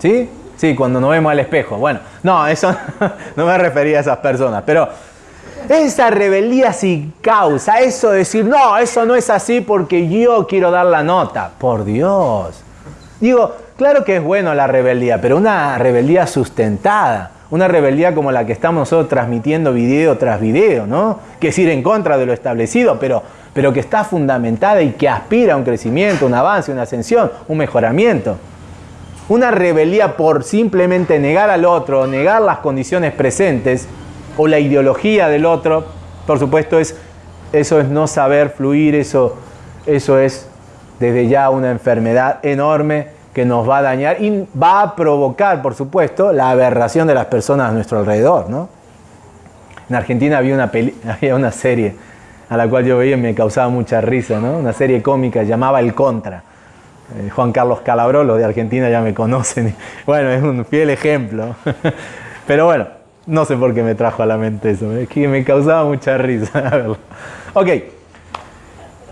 A: ¿Sí? Sí, cuando nos vemos al espejo. Bueno, no, eso no me refería a esas personas, pero esa rebeldía sin causa, eso de decir, no, eso no es así porque yo quiero dar la nota. Por Dios. Digo, Claro que es bueno la rebeldía, pero una rebeldía sustentada, una rebeldía como la que estamos nosotros transmitiendo video tras video, ¿no? Que es ir en contra de lo establecido, pero, pero que está fundamentada y que aspira a un crecimiento, un avance, una ascensión, un mejoramiento. Una rebeldía por simplemente negar al otro, negar las condiciones presentes o la ideología del otro, por supuesto, es, eso es no saber fluir, eso, eso es desde ya una enfermedad enorme que nos va a dañar y va a provocar, por supuesto, la aberración de las personas a nuestro alrededor. ¿no? En Argentina había una, había una serie a la cual yo veía y me causaba mucha risa, ¿no? una serie cómica llamaba El Contra. Eh, Juan Carlos Calabró, los de Argentina ya me conocen. Bueno, es un fiel ejemplo. Pero bueno, no sé por qué me trajo a la mente eso, es que me causaba mucha risa. ok,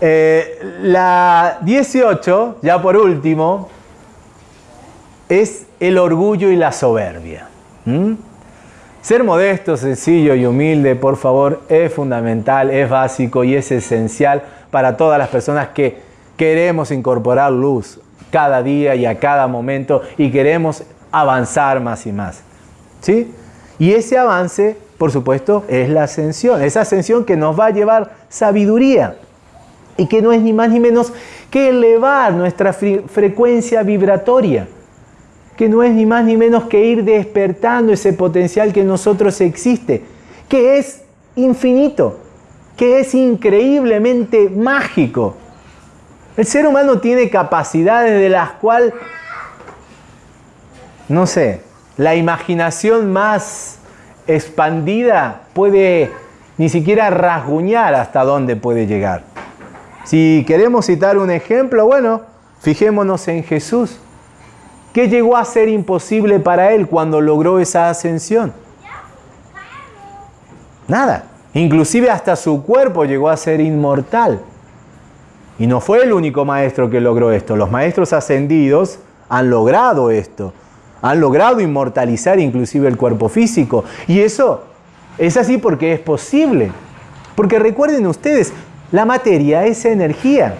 A: eh, la 18, ya por último, es el orgullo y la soberbia. Ser modesto, sencillo y humilde, por favor, es fundamental, es básico y es esencial para todas las personas que queremos incorporar luz cada día y a cada momento y queremos avanzar más y más. ¿Sí? Y ese avance, por supuesto, es la ascensión, esa ascensión que nos va a llevar sabiduría y que no es ni más ni menos que elevar nuestra frecuencia vibratoria que no es ni más ni menos que ir despertando ese potencial que en nosotros existe, que es infinito, que es increíblemente mágico. El ser humano tiene capacidades de las cuales, no sé, la imaginación más expandida puede ni siquiera rasguñar hasta dónde puede llegar. Si queremos citar un ejemplo, bueno, fijémonos en Jesús. ¿Qué llegó a ser imposible para él cuando logró esa ascensión? Nada. Inclusive hasta su cuerpo llegó a ser inmortal. Y no fue el único maestro que logró esto. Los maestros ascendidos han logrado esto. Han logrado inmortalizar inclusive el cuerpo físico. Y eso Es así porque es posible. Porque recuerden ustedes, la materia es energía.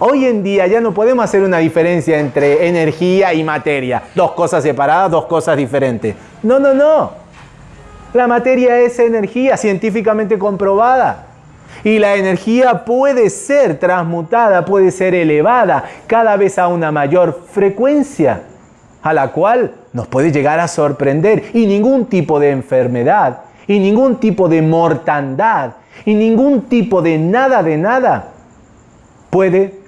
A: Hoy en día ya no podemos hacer una diferencia entre energía y materia. Dos cosas separadas, dos cosas diferentes. No, no, no. La materia es energía científicamente comprobada. Y la energía puede ser transmutada, puede ser elevada cada vez a una mayor frecuencia, a la cual nos puede llegar a sorprender. Y ningún tipo de enfermedad, y ningún tipo de mortandad, y ningún tipo de nada de nada puede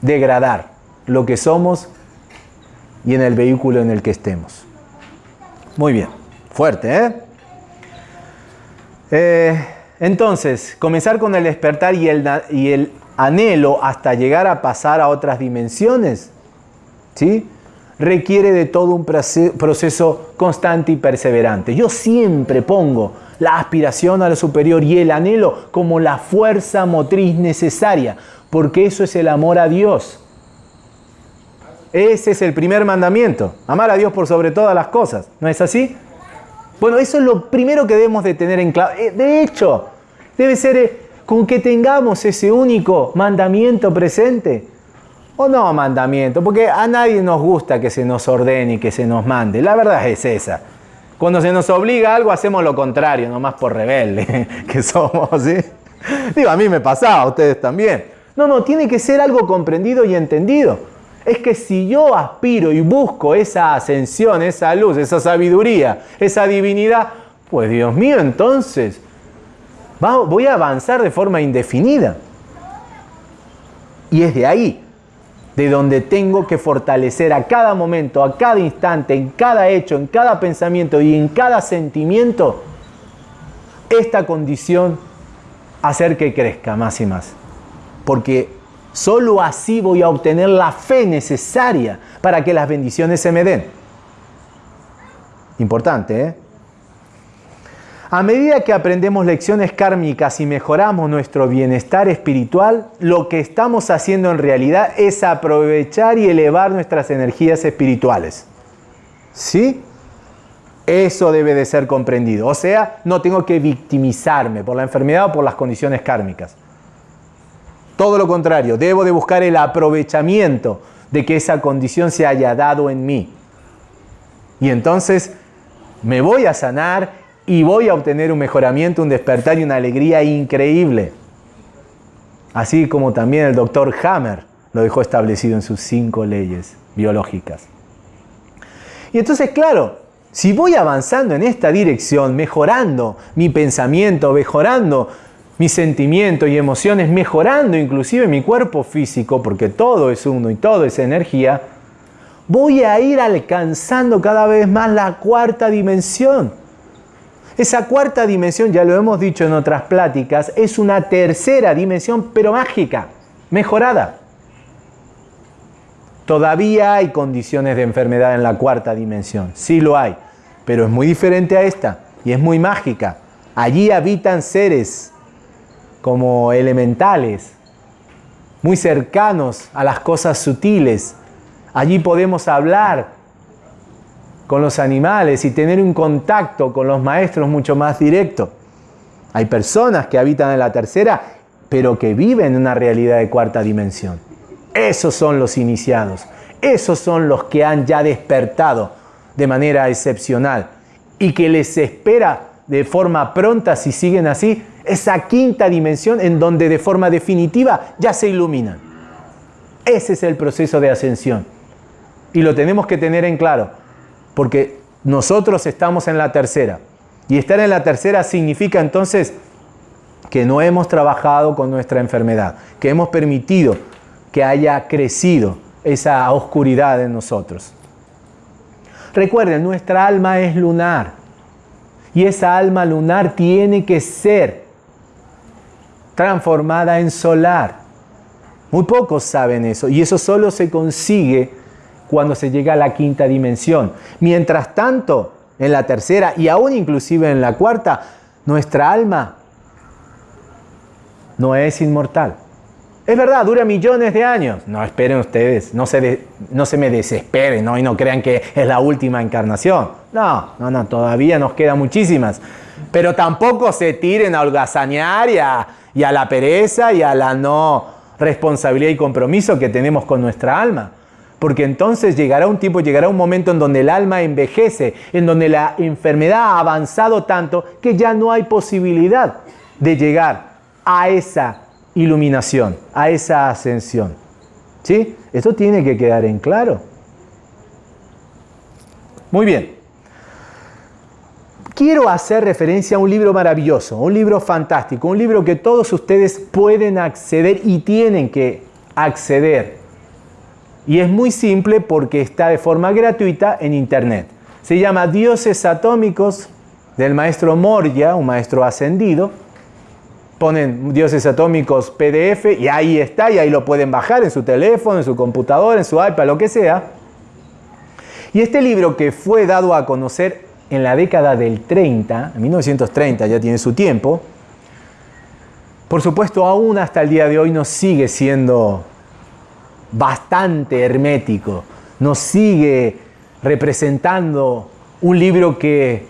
A: degradar lo que somos y en el vehículo en el que estemos. Muy bien, fuerte, ¿eh? eh entonces, comenzar con el despertar y el, anhelo hasta llegar a pasar a otras dimensiones, ¿sí? requiere de todo un proceso constante y perseverante. Yo siempre pongo la aspiración a lo superior y el anhelo como la fuerza motriz necesaria, porque eso es el amor a Dios. Ese es el primer mandamiento, amar a Dios por sobre todas las cosas, ¿no es así? Bueno, eso es lo primero que debemos de tener en claro. Eh, de hecho, debe ser eh, con que tengamos ese único mandamiento presente. O no mandamiento, porque a nadie nos gusta que se nos ordene y que se nos mande. La verdad es esa. Cuando se nos obliga a algo hacemos lo contrario, nomás por rebelde que somos, ¿sí? Digo, a mí me pasaba, a ustedes también. No, no, tiene que ser algo comprendido y entendido. Es que si yo aspiro y busco esa ascensión, esa luz, esa sabiduría, esa divinidad, pues Dios mío, entonces voy a avanzar de forma indefinida. Y es de ahí de donde tengo que fortalecer a cada momento, a cada instante, en cada hecho, en cada pensamiento y en cada sentimiento, esta condición, hacer que crezca más y más. Porque sólo así voy a obtener la fe necesaria para que las bendiciones se me den. Importante, ¿eh? A medida que aprendemos lecciones kármicas y mejoramos nuestro bienestar espiritual, lo que estamos haciendo en realidad es aprovechar y elevar nuestras energías espirituales. ¿Sí? Eso debe de ser comprendido. O sea, no tengo que victimizarme por la enfermedad o por las condiciones kármicas. Todo lo contrario, debo de buscar el aprovechamiento de que esa condición se haya dado en mí. Y entonces me voy a sanar y voy a obtener un mejoramiento, un despertar y una alegría increíble. Así como también el doctor Hammer lo dejó establecido en sus cinco leyes biológicas. Y entonces, claro, si voy avanzando en esta dirección, mejorando mi pensamiento, mejorando mis sentimientos y emociones, mejorando inclusive mi cuerpo físico, porque todo es uno y todo es energía, voy a ir alcanzando cada vez más la cuarta dimensión esa cuarta dimensión, ya lo hemos dicho en otras pláticas, es una tercera dimensión, pero mágica, mejorada. Todavía hay condiciones de enfermedad en la cuarta dimensión, sí lo hay, pero es muy diferente a esta y es muy mágica. Allí habitan seres como elementales, muy cercanos a las cosas sutiles. Allí podemos hablar con los animales y tener un contacto con los maestros mucho más directo. Hay personas que habitan en la tercera, pero que viven en una realidad de cuarta dimensión. Esos son los iniciados. Esos son los que han ya despertado de manera excepcional y que les espera de forma pronta, si siguen así, esa quinta dimensión en donde de forma definitiva ya se iluminan. Ese es el proceso de ascensión. Y lo tenemos que tener en claro porque nosotros estamos en la tercera. Y estar en la tercera significa entonces que no hemos trabajado con nuestra enfermedad, que hemos permitido que haya crecido esa oscuridad en nosotros. Recuerden, nuestra alma es lunar y esa alma lunar tiene que ser transformada en solar. Muy pocos saben eso y eso solo se consigue cuando se llega a la quinta dimensión. Mientras tanto, en la tercera y aún inclusive en la cuarta, nuestra alma no es inmortal. Es verdad, dura millones de años. No esperen ustedes, no se, no se me desesperen ¿no? y no crean que es la última encarnación. No, no, no, todavía nos quedan muchísimas. Pero tampoco se tiren a holgazanear y a, y a la pereza y a la no responsabilidad y compromiso que tenemos con nuestra alma. Porque entonces llegará un tiempo, llegará un momento en donde el alma envejece, en donde la enfermedad ha avanzado tanto que ya no hay posibilidad de llegar a esa iluminación, a esa ascensión. ¿Sí? Esto tiene que quedar en claro. Muy bien. Quiero hacer referencia a un libro maravilloso, un libro fantástico, un libro que todos ustedes pueden acceder y tienen que acceder. Y es muy simple porque está de forma gratuita en internet. Se llama Dioses Atómicos del maestro Moria, un maestro ascendido ponen dioses atómicos PDF y ahí está, y ahí lo pueden bajar en su teléfono, en su computadora, en su iPad, lo que sea. Y este libro que fue dado a conocer en la década del 30, en 1930 ya tiene su tiempo, por supuesto aún hasta el día de hoy nos sigue siendo bastante hermético, nos sigue representando un libro que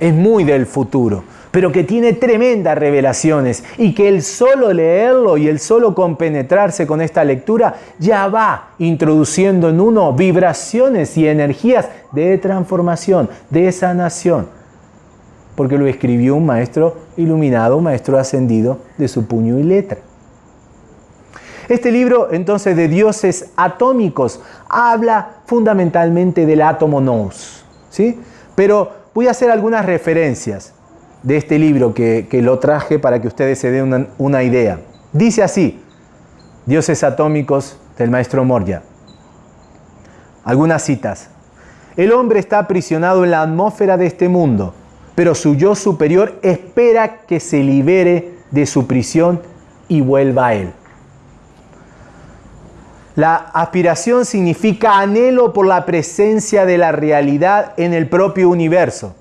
A: es muy del futuro pero que tiene tremendas revelaciones y que el solo leerlo y el solo compenetrarse con esta lectura ya va introduciendo en uno vibraciones y energías de transformación, de sanación, porque lo escribió un maestro iluminado, un maestro ascendido de su puño y letra. Este libro entonces de dioses atómicos habla fundamentalmente del átomo nous, ¿sí? Pero voy a hacer algunas referencias de este libro que, lo traje para que ustedes se den una, una idea. Dice así, Dioses atómicos del maestro Moria. Algunas citas. El hombre está aprisionado en la atmósfera de este mundo, pero su yo superior espera que se libere de su prisión y vuelva a él. La aspiración significa anhelo por la presencia de la realidad en el propio universo.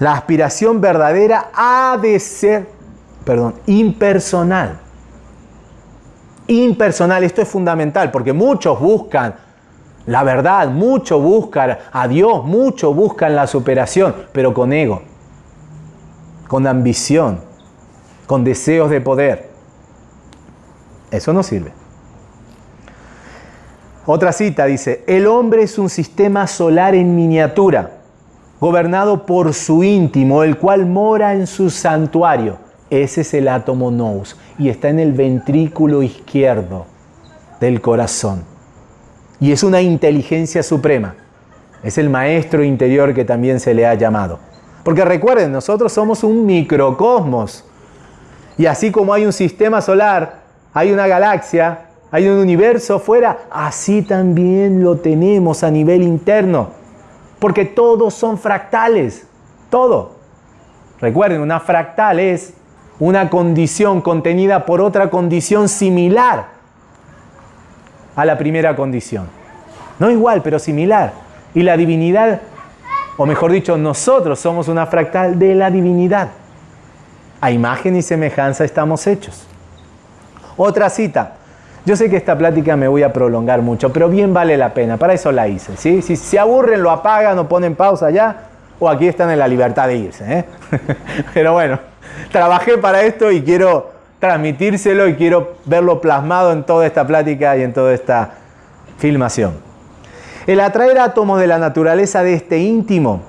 A: La aspiración verdadera ha de ser, perdón, impersonal. Impersonal, esto es fundamental porque muchos buscan la verdad, muchos buscan a Dios, muchos buscan la superación, pero con ego, con ambición, con deseos de poder. Eso no sirve. Otra cita dice, el hombre es un sistema solar en miniatura gobernado por su íntimo, el cual mora en su santuario. Ese es el átomo nous y está en el ventrículo izquierdo del corazón. Y es una inteligencia suprema. Es el maestro interior que también se le ha llamado. Porque recuerden, nosotros somos un microcosmos. Y así como hay un sistema solar, hay una galaxia, hay un universo fuera, así también lo tenemos a nivel interno. Porque todos son fractales. Todo. Recuerden, una fractal es una condición contenida por otra condición similar a la primera condición. No igual, pero similar. Y la divinidad, o mejor dicho, nosotros somos una fractal de la divinidad. A imagen y semejanza estamos hechos. Otra cita. Yo sé que esta plática me voy a prolongar mucho, pero bien vale la pena, para eso la hice. ¿sí? Si se aburren, lo apagan o ponen pausa ya, o aquí están en la libertad de irse. ¿eh? pero bueno, trabajé para esto y quiero transmitírselo y quiero verlo plasmado en toda esta plática y en toda esta filmación. El atraer átomos de la naturaleza de este íntimo,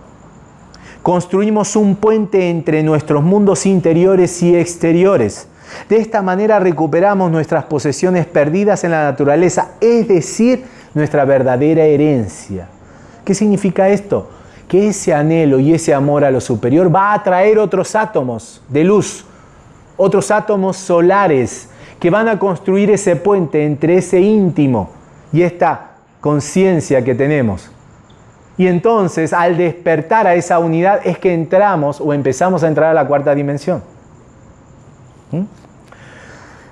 A: construimos un puente entre nuestros mundos interiores y exteriores de esta manera recuperamos nuestras posesiones perdidas en la naturaleza, es decir, nuestra verdadera herencia. ¿Qué significa esto? Que ese anhelo y ese amor a lo superior va a atraer otros átomos de luz, otros átomos solares que van a construir ese puente entre ese íntimo y esta conciencia que tenemos. Y entonces al despertar a esa unidad es que entramos o empezamos a entrar a la cuarta dimensión. ¿Mm?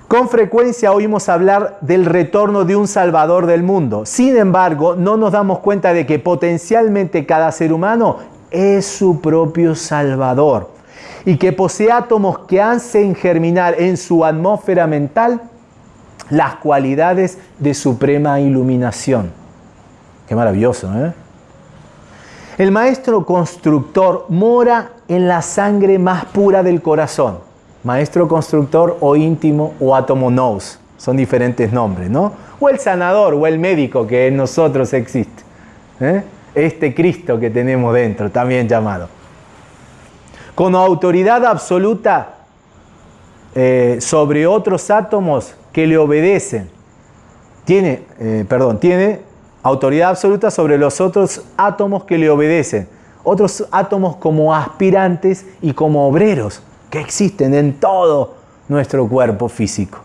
A: Con frecuencia oímos hablar del retorno de un Salvador del mundo. Sin embargo, no nos damos cuenta de que potencialmente cada ser humano es su propio Salvador y que posee átomos que hacen germinar en su atmósfera mental las cualidades de suprema iluminación. Qué maravilloso, ¿eh? El maestro constructor mora en la sangre más pura del corazón. Maestro constructor o íntimo o átomo nous. Son diferentes nombres, ¿no? O el sanador o el médico que en nosotros existe. ¿eh? Este Cristo que tenemos dentro, también llamado. Con autoridad absoluta eh, sobre otros átomos que le obedecen. Tiene, eh, perdón, tiene autoridad absoluta sobre los otros átomos que le obedecen. Otros átomos como aspirantes y como obreros que existen en todo nuestro cuerpo físico.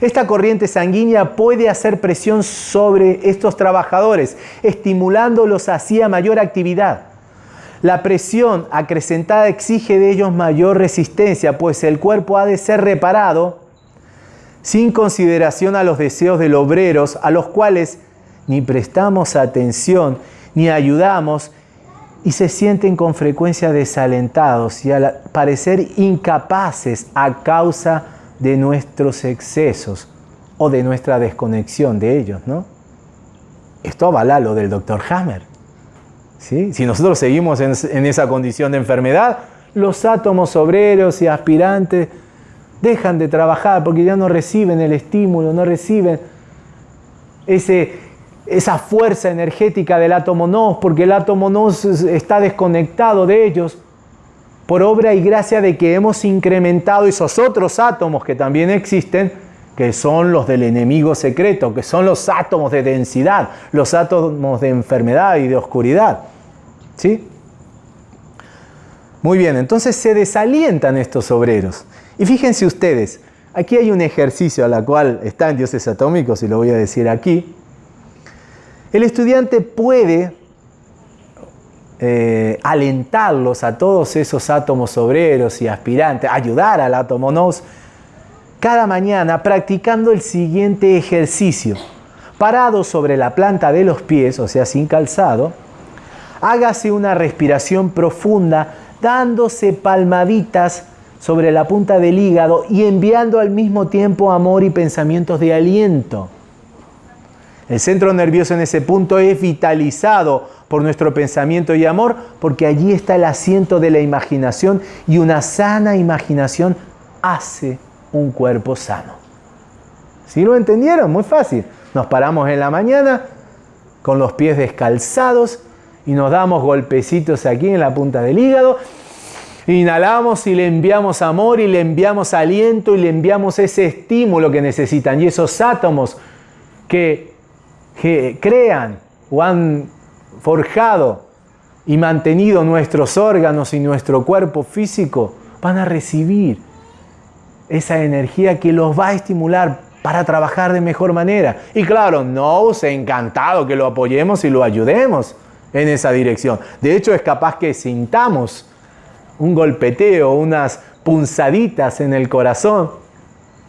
A: Esta corriente sanguínea puede hacer presión sobre estos trabajadores, estimulándolos así a mayor actividad. La presión acrecentada exige de ellos mayor resistencia, pues el cuerpo ha de ser reparado sin consideración a los deseos de los obreros, a los cuales ni prestamos atención, ni ayudamos, y se sienten con frecuencia desalentados y al parecer incapaces a causa de nuestros excesos o de nuestra desconexión de ellos, ¿no? Esto avala lo del doctor Hammer. ¿sí? Si nosotros seguimos en, en esa condición de enfermedad, los átomos obreros y aspirantes dejan de trabajar porque ya no reciben el estímulo, no reciben ese, esa fuerza energética del átomo NOS, porque el átomo NOS está desconectado de ellos por obra y gracia de que hemos incrementado esos otros átomos que también existen, que son los del enemigo secreto, que son los átomos de densidad, los átomos de enfermedad y de oscuridad. ¿Sí? Muy bien, entonces se desalientan estos obreros. Y fíjense ustedes, aquí hay un ejercicio a la cual está en Dioses Atómicos y lo voy a decir aquí. El estudiante puede eh, alentarlos a todos esos átomos obreros y aspirantes, ayudar al átomo NOS, cada mañana practicando el siguiente ejercicio. Parado sobre la planta de los pies, o sea, sin calzado, hágase una respiración profunda, dándose palmaditas sobre la punta del hígado y enviando al mismo tiempo amor y pensamientos de aliento. El centro nervioso en ese punto es vitalizado por nuestro pensamiento y amor, porque allí está el asiento de la imaginación y una sana imaginación hace un cuerpo sano. ¿Sí lo entendieron? Muy fácil. Nos paramos en la mañana con los pies descalzados y nos damos golpecitos aquí en la punta del hígado. Inhalamos y le enviamos amor y le enviamos aliento y le enviamos ese estímulo que necesitan. Y esos átomos que que crean o han forjado y mantenido nuestros órganos y nuestro cuerpo físico, van a recibir esa energía que los va a estimular para trabajar de mejor manera. Y claro, no ha encantado que lo apoyemos y lo ayudemos en esa dirección. De hecho, es capaz que sintamos un golpeteo, unas punzaditas en el corazón,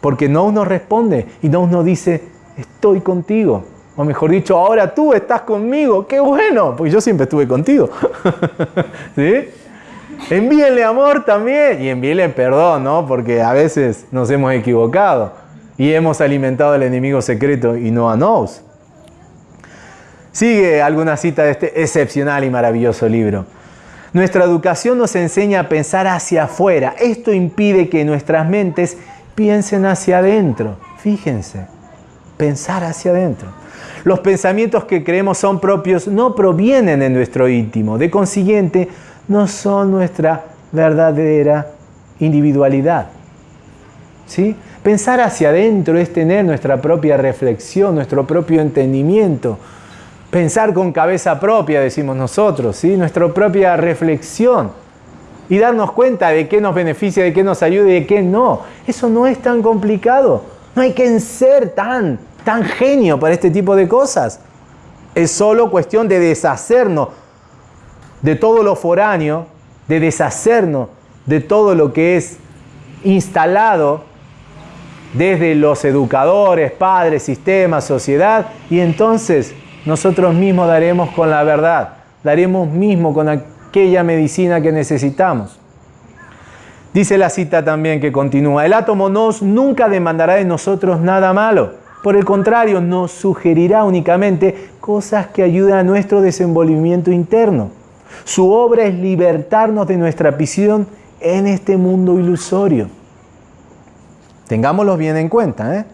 A: porque no nos responde y no nos dice, estoy contigo, o mejor dicho, ahora tú estás conmigo. ¡Qué bueno! Porque yo siempre estuve contigo. ¿Sí? Envíenle amor también y envíenle perdón, ¿no? Porque a veces nos hemos equivocado y hemos alimentado al enemigo secreto y no a nos. Sigue alguna cita de este excepcional y maravilloso libro. Nuestra educación nos enseña a pensar hacia afuera. Esto impide que nuestras mentes piensen hacia adentro. Fíjense, pensar hacia adentro. Los pensamientos que creemos son propios no provienen de nuestro íntimo, de consiguiente no son nuestra verdadera individualidad. ¿Sí? Pensar hacia adentro es tener nuestra propia reflexión, nuestro propio entendimiento. Pensar con cabeza propia, decimos nosotros, ¿sí? nuestra propia reflexión. Y darnos cuenta de qué nos beneficia, de qué nos ayuda y de qué no. Eso no es tan complicado. No hay que ser tan tan genio para este tipo de cosas. Es solo cuestión de deshacernos de todo lo foráneo, de deshacernos de todo lo que es instalado desde los educadores, padres, sistemas, sociedad, y entonces nosotros mismos daremos con la verdad, daremos mismo con aquella medicina que necesitamos. Dice la cita también que continúa, el átomo nos nunca demandará de nosotros nada malo. Por el contrario, nos sugerirá únicamente cosas que ayudan a nuestro desenvolvimiento interno. Su obra es libertarnos de nuestra prisión en este mundo ilusorio. Tengámoslo bien en cuenta. ¿eh?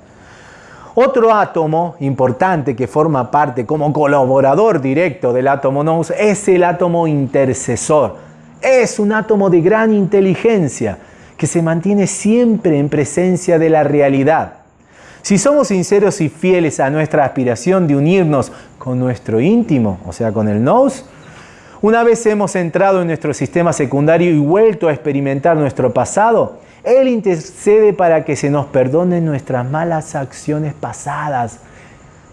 A: Otro átomo importante que forma parte como colaborador directo del átomo nous es el átomo intercesor es un átomo de gran inteligencia que se mantiene siempre en presencia de la realidad. Si somos sinceros y fieles a nuestra aspiración de unirnos con nuestro íntimo, o sea, con el nous, una vez hemos entrado en nuestro sistema secundario y vuelto a experimentar nuestro pasado, Él intercede para que se nos perdonen nuestras malas acciones pasadas.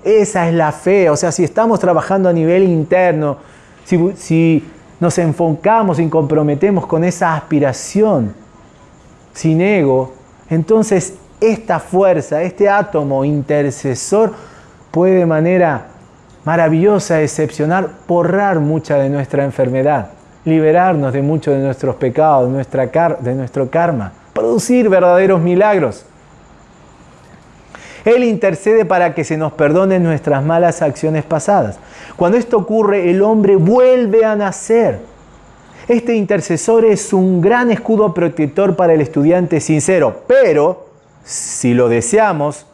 A: Esa es la fe, o sea, si estamos trabajando a nivel interno, si, si nos enfocamos y comprometemos con esa aspiración sin ego, entonces esta fuerza, este átomo intercesor puede de manera maravillosa, excepcional, borrar mucha de nuestra enfermedad, liberarnos de muchos de nuestros pecados, de, nuestra de nuestro karma, producir verdaderos milagros. Él intercede para que se nos perdonen nuestras malas acciones pasadas. Cuando esto ocurre, el hombre vuelve a nacer. Este intercesor es un gran escudo protector para el estudiante sincero, pero si lo deseamos,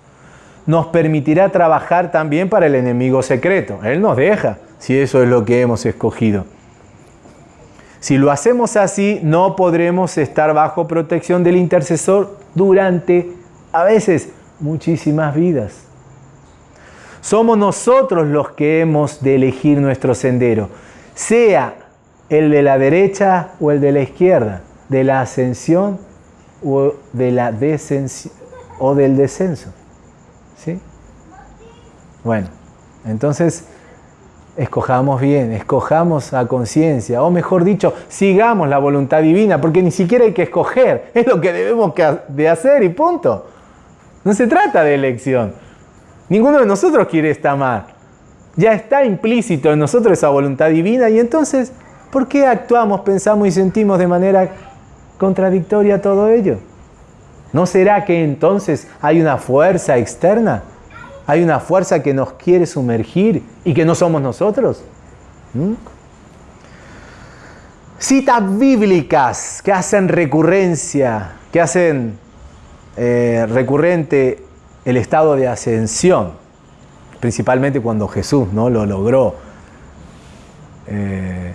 A: nos permitirá trabajar también para el enemigo secreto. Él nos deja, si eso es lo que hemos escogido. Si lo hacemos así, no podremos estar bajo protección del intercesor durante, a veces, muchísimas vidas. Somos nosotros los que hemos de elegir nuestro sendero, sea el de la derecha o el de la izquierda, de la ascensión o, de la o del descenso. ¿Sí? Bueno, entonces escojamos bien, escojamos a conciencia, o mejor dicho, sigamos la voluntad divina, porque ni siquiera hay que escoger, es lo que debemos de hacer y punto. No se trata de elección. Ninguno de nosotros quiere estar mal. Ya está implícito en nosotros esa voluntad divina y entonces, ¿por qué actuamos, pensamos y sentimos de manera contradictoria todo ello? ¿No será que entonces hay una fuerza externa? ¿Hay una fuerza que nos quiere sumergir y que no somos nosotros? ¿Mm? Citas bíblicas que hacen recurrencia, que hacen eh, recurrente el estado de ascensión, principalmente cuando Jesús ¿no? lo logró. Eh,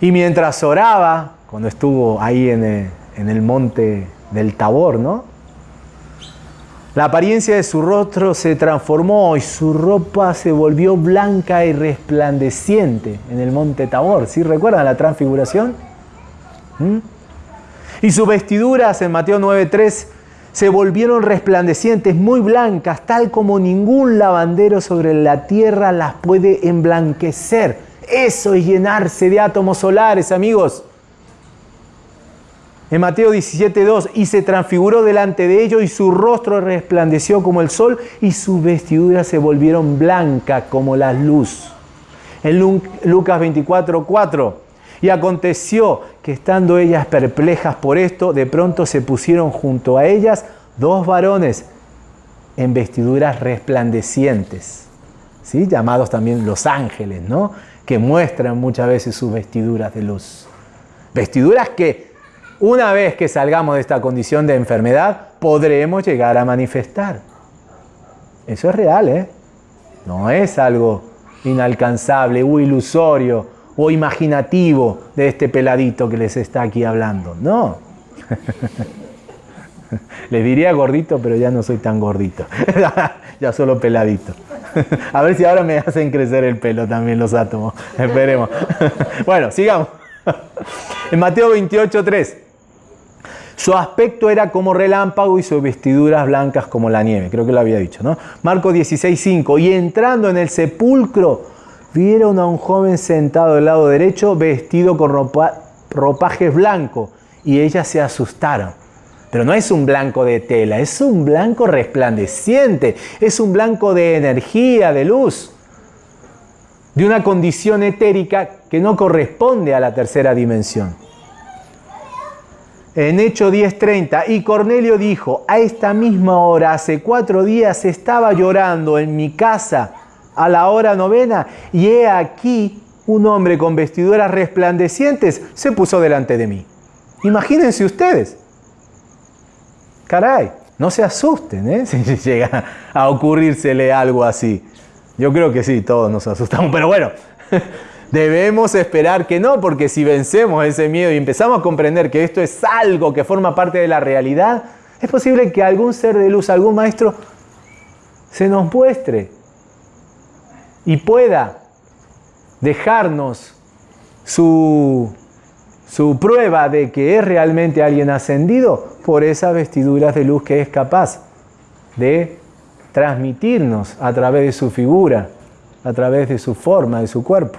A: y mientras oraba, cuando estuvo ahí en el, en el, monte del Tabor, ¿no? La apariencia de su rostro se transformó y su ropa se volvió blanca y resplandeciente en el monte Tabor. ¿Sí recuerdan la transfiguración? ¿Mm? Y sus vestiduras en Mateo 9.3 se volvieron resplandecientes, muy blancas, tal como ningún lavandero sobre la tierra las puede emblanquecer. Eso es llenarse de átomos solares, amigos. En Mateo 17.2, y se transfiguró delante de ellos y su rostro resplandeció como el sol y sus vestiduras se volvieron blancas como la luz. En Lucas 24.4, y aconteció que estando ellas perplejas por esto, de pronto se pusieron junto a ellas dos varones en vestiduras resplandecientes, ¿sí? llamados también los ángeles, ¿no? que muestran muchas veces sus vestiduras de luz. Vestiduras que una vez que salgamos de esta condición de enfermedad, podremos llegar a manifestar. Eso es real, ¿eh? No es algo inalcanzable o ilusorio o imaginativo de este peladito que les está aquí hablando. No. les diría gordito, pero ya no soy tan gordito. ya solo peladito. A ver si ahora me hacen crecer el pelo también los átomos. Esperemos. bueno, sigamos. En Mateo 28, 3. Su aspecto era como relámpago y sus vestiduras blancas como la nieve. Creo que lo había dicho, ¿no? Marco 16, 5. Y entrando en el sepulcro, vieron a un joven sentado del lado derecho vestido con ropajes blancos y ellas se asustaron. Pero no es un blanco de tela, es un blanco resplandeciente, es un blanco de energía, de luz, de una condición etérica que no corresponde a la tercera dimensión. En Hecho 10:30, y Cornelio dijo, a esta misma hora, hace cuatro días, estaba llorando en mi casa a la hora novena, y he aquí un hombre con vestiduras resplandecientes se puso delante de mí. Imagínense ustedes. Caray, no se asusten ¿eh? si llega a ocurrírsele algo así. Yo creo que sí, todos nos asustamos, pero bueno, debemos esperar que no, porque si vencemos ese miedo y empezamos a comprender que esto es algo que forma parte de la realidad, es posible que algún ser de luz, algún maestro, se nos muestre y pueda dejarnos su, su prueba de que es realmente alguien ascendido por esas vestiduras de luz que es capaz de transmitirnos a través de su figura, a través de su forma, de su cuerpo.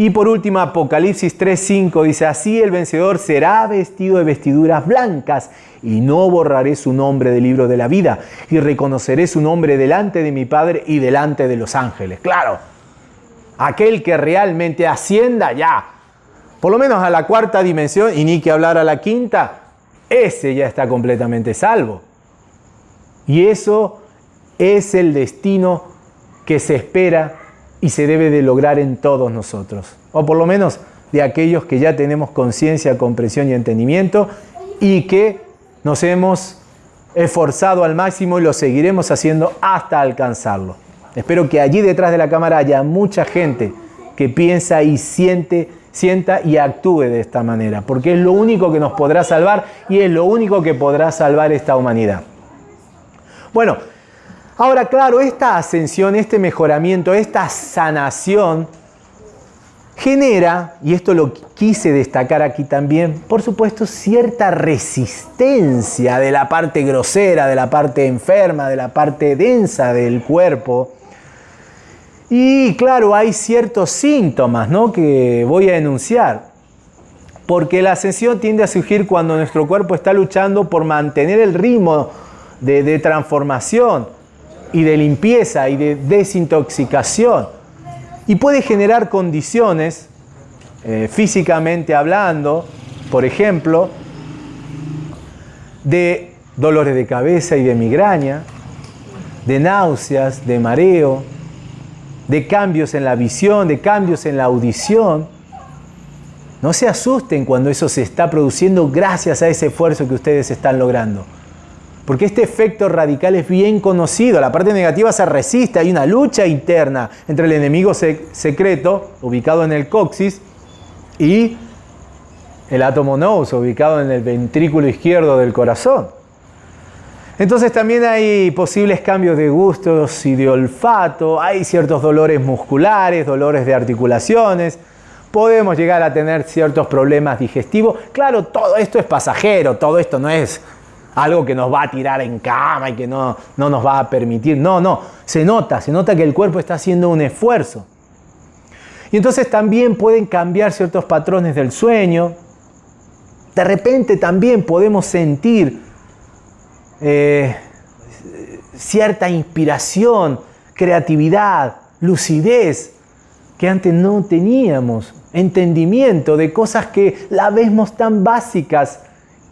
A: Y por último, Apocalipsis 3:5 dice, así el vencedor será vestido de vestiduras blancas y no borraré su nombre del libro de la vida y reconoceré su nombre delante de mi Padre y delante de los ángeles. Claro, aquel que realmente ascienda ya, por lo menos a la cuarta dimensión y ni que hablar a la quinta, ese ya está completamente salvo. Y eso es el destino que se espera y se debe de lograr en todos nosotros, o por lo menos de aquellos que ya tenemos conciencia, comprensión y entendimiento y que nos hemos esforzado al máximo y lo seguiremos haciendo hasta alcanzarlo. Espero que allí detrás de la cámara haya mucha gente que piensa y siente, sienta y actúe de esta manera, porque es lo único que nos podrá salvar y es lo único que podrá salvar esta humanidad. Bueno, ahora claro, esta ascensión, este mejoramiento, esta sanación genera, y esto lo quise destacar aquí también, por supuesto, cierta resistencia de la parte grosera, de la parte enferma, de la parte densa del cuerpo. Y claro, hay ciertos síntomas ¿no? que voy a enunciar. Porque la ascensión tiende a surgir cuando nuestro cuerpo está luchando por mantener el ritmo de, transformación y de limpieza y de desintoxicación. Y puede generar condiciones, eh, físicamente hablando, por ejemplo, de dolores de cabeza y de migraña, de náuseas, de mareo, de cambios en la visión, de cambios en la audición. No se asusten cuando eso se está produciendo gracias a ese esfuerzo que ustedes están logrando. Porque este efecto radical es bien conocido. La parte negativa se resiste. Hay una lucha interna entre el enemigo secreto, ubicado en el coxis, y el átomo nous, ubicado en el ventrículo izquierdo del corazón. Entonces también hay posibles cambios de gustos y de olfato, hay ciertos dolores musculares, dolores de articulaciones, podemos llegar a tener ciertos problemas digestivos. Claro, todo esto es pasajero, todo esto no es algo que nos va a tirar en cama y que no, no nos va a permitir. No, no, se nota, se nota que el cuerpo está haciendo un esfuerzo. Y entonces también pueden cambiar ciertos patrones del sueño. De repente también podemos sentir eh, cierta inspiración, creatividad, lucidez, que antes no teníamos, entendimiento de cosas que la vemos tan básicas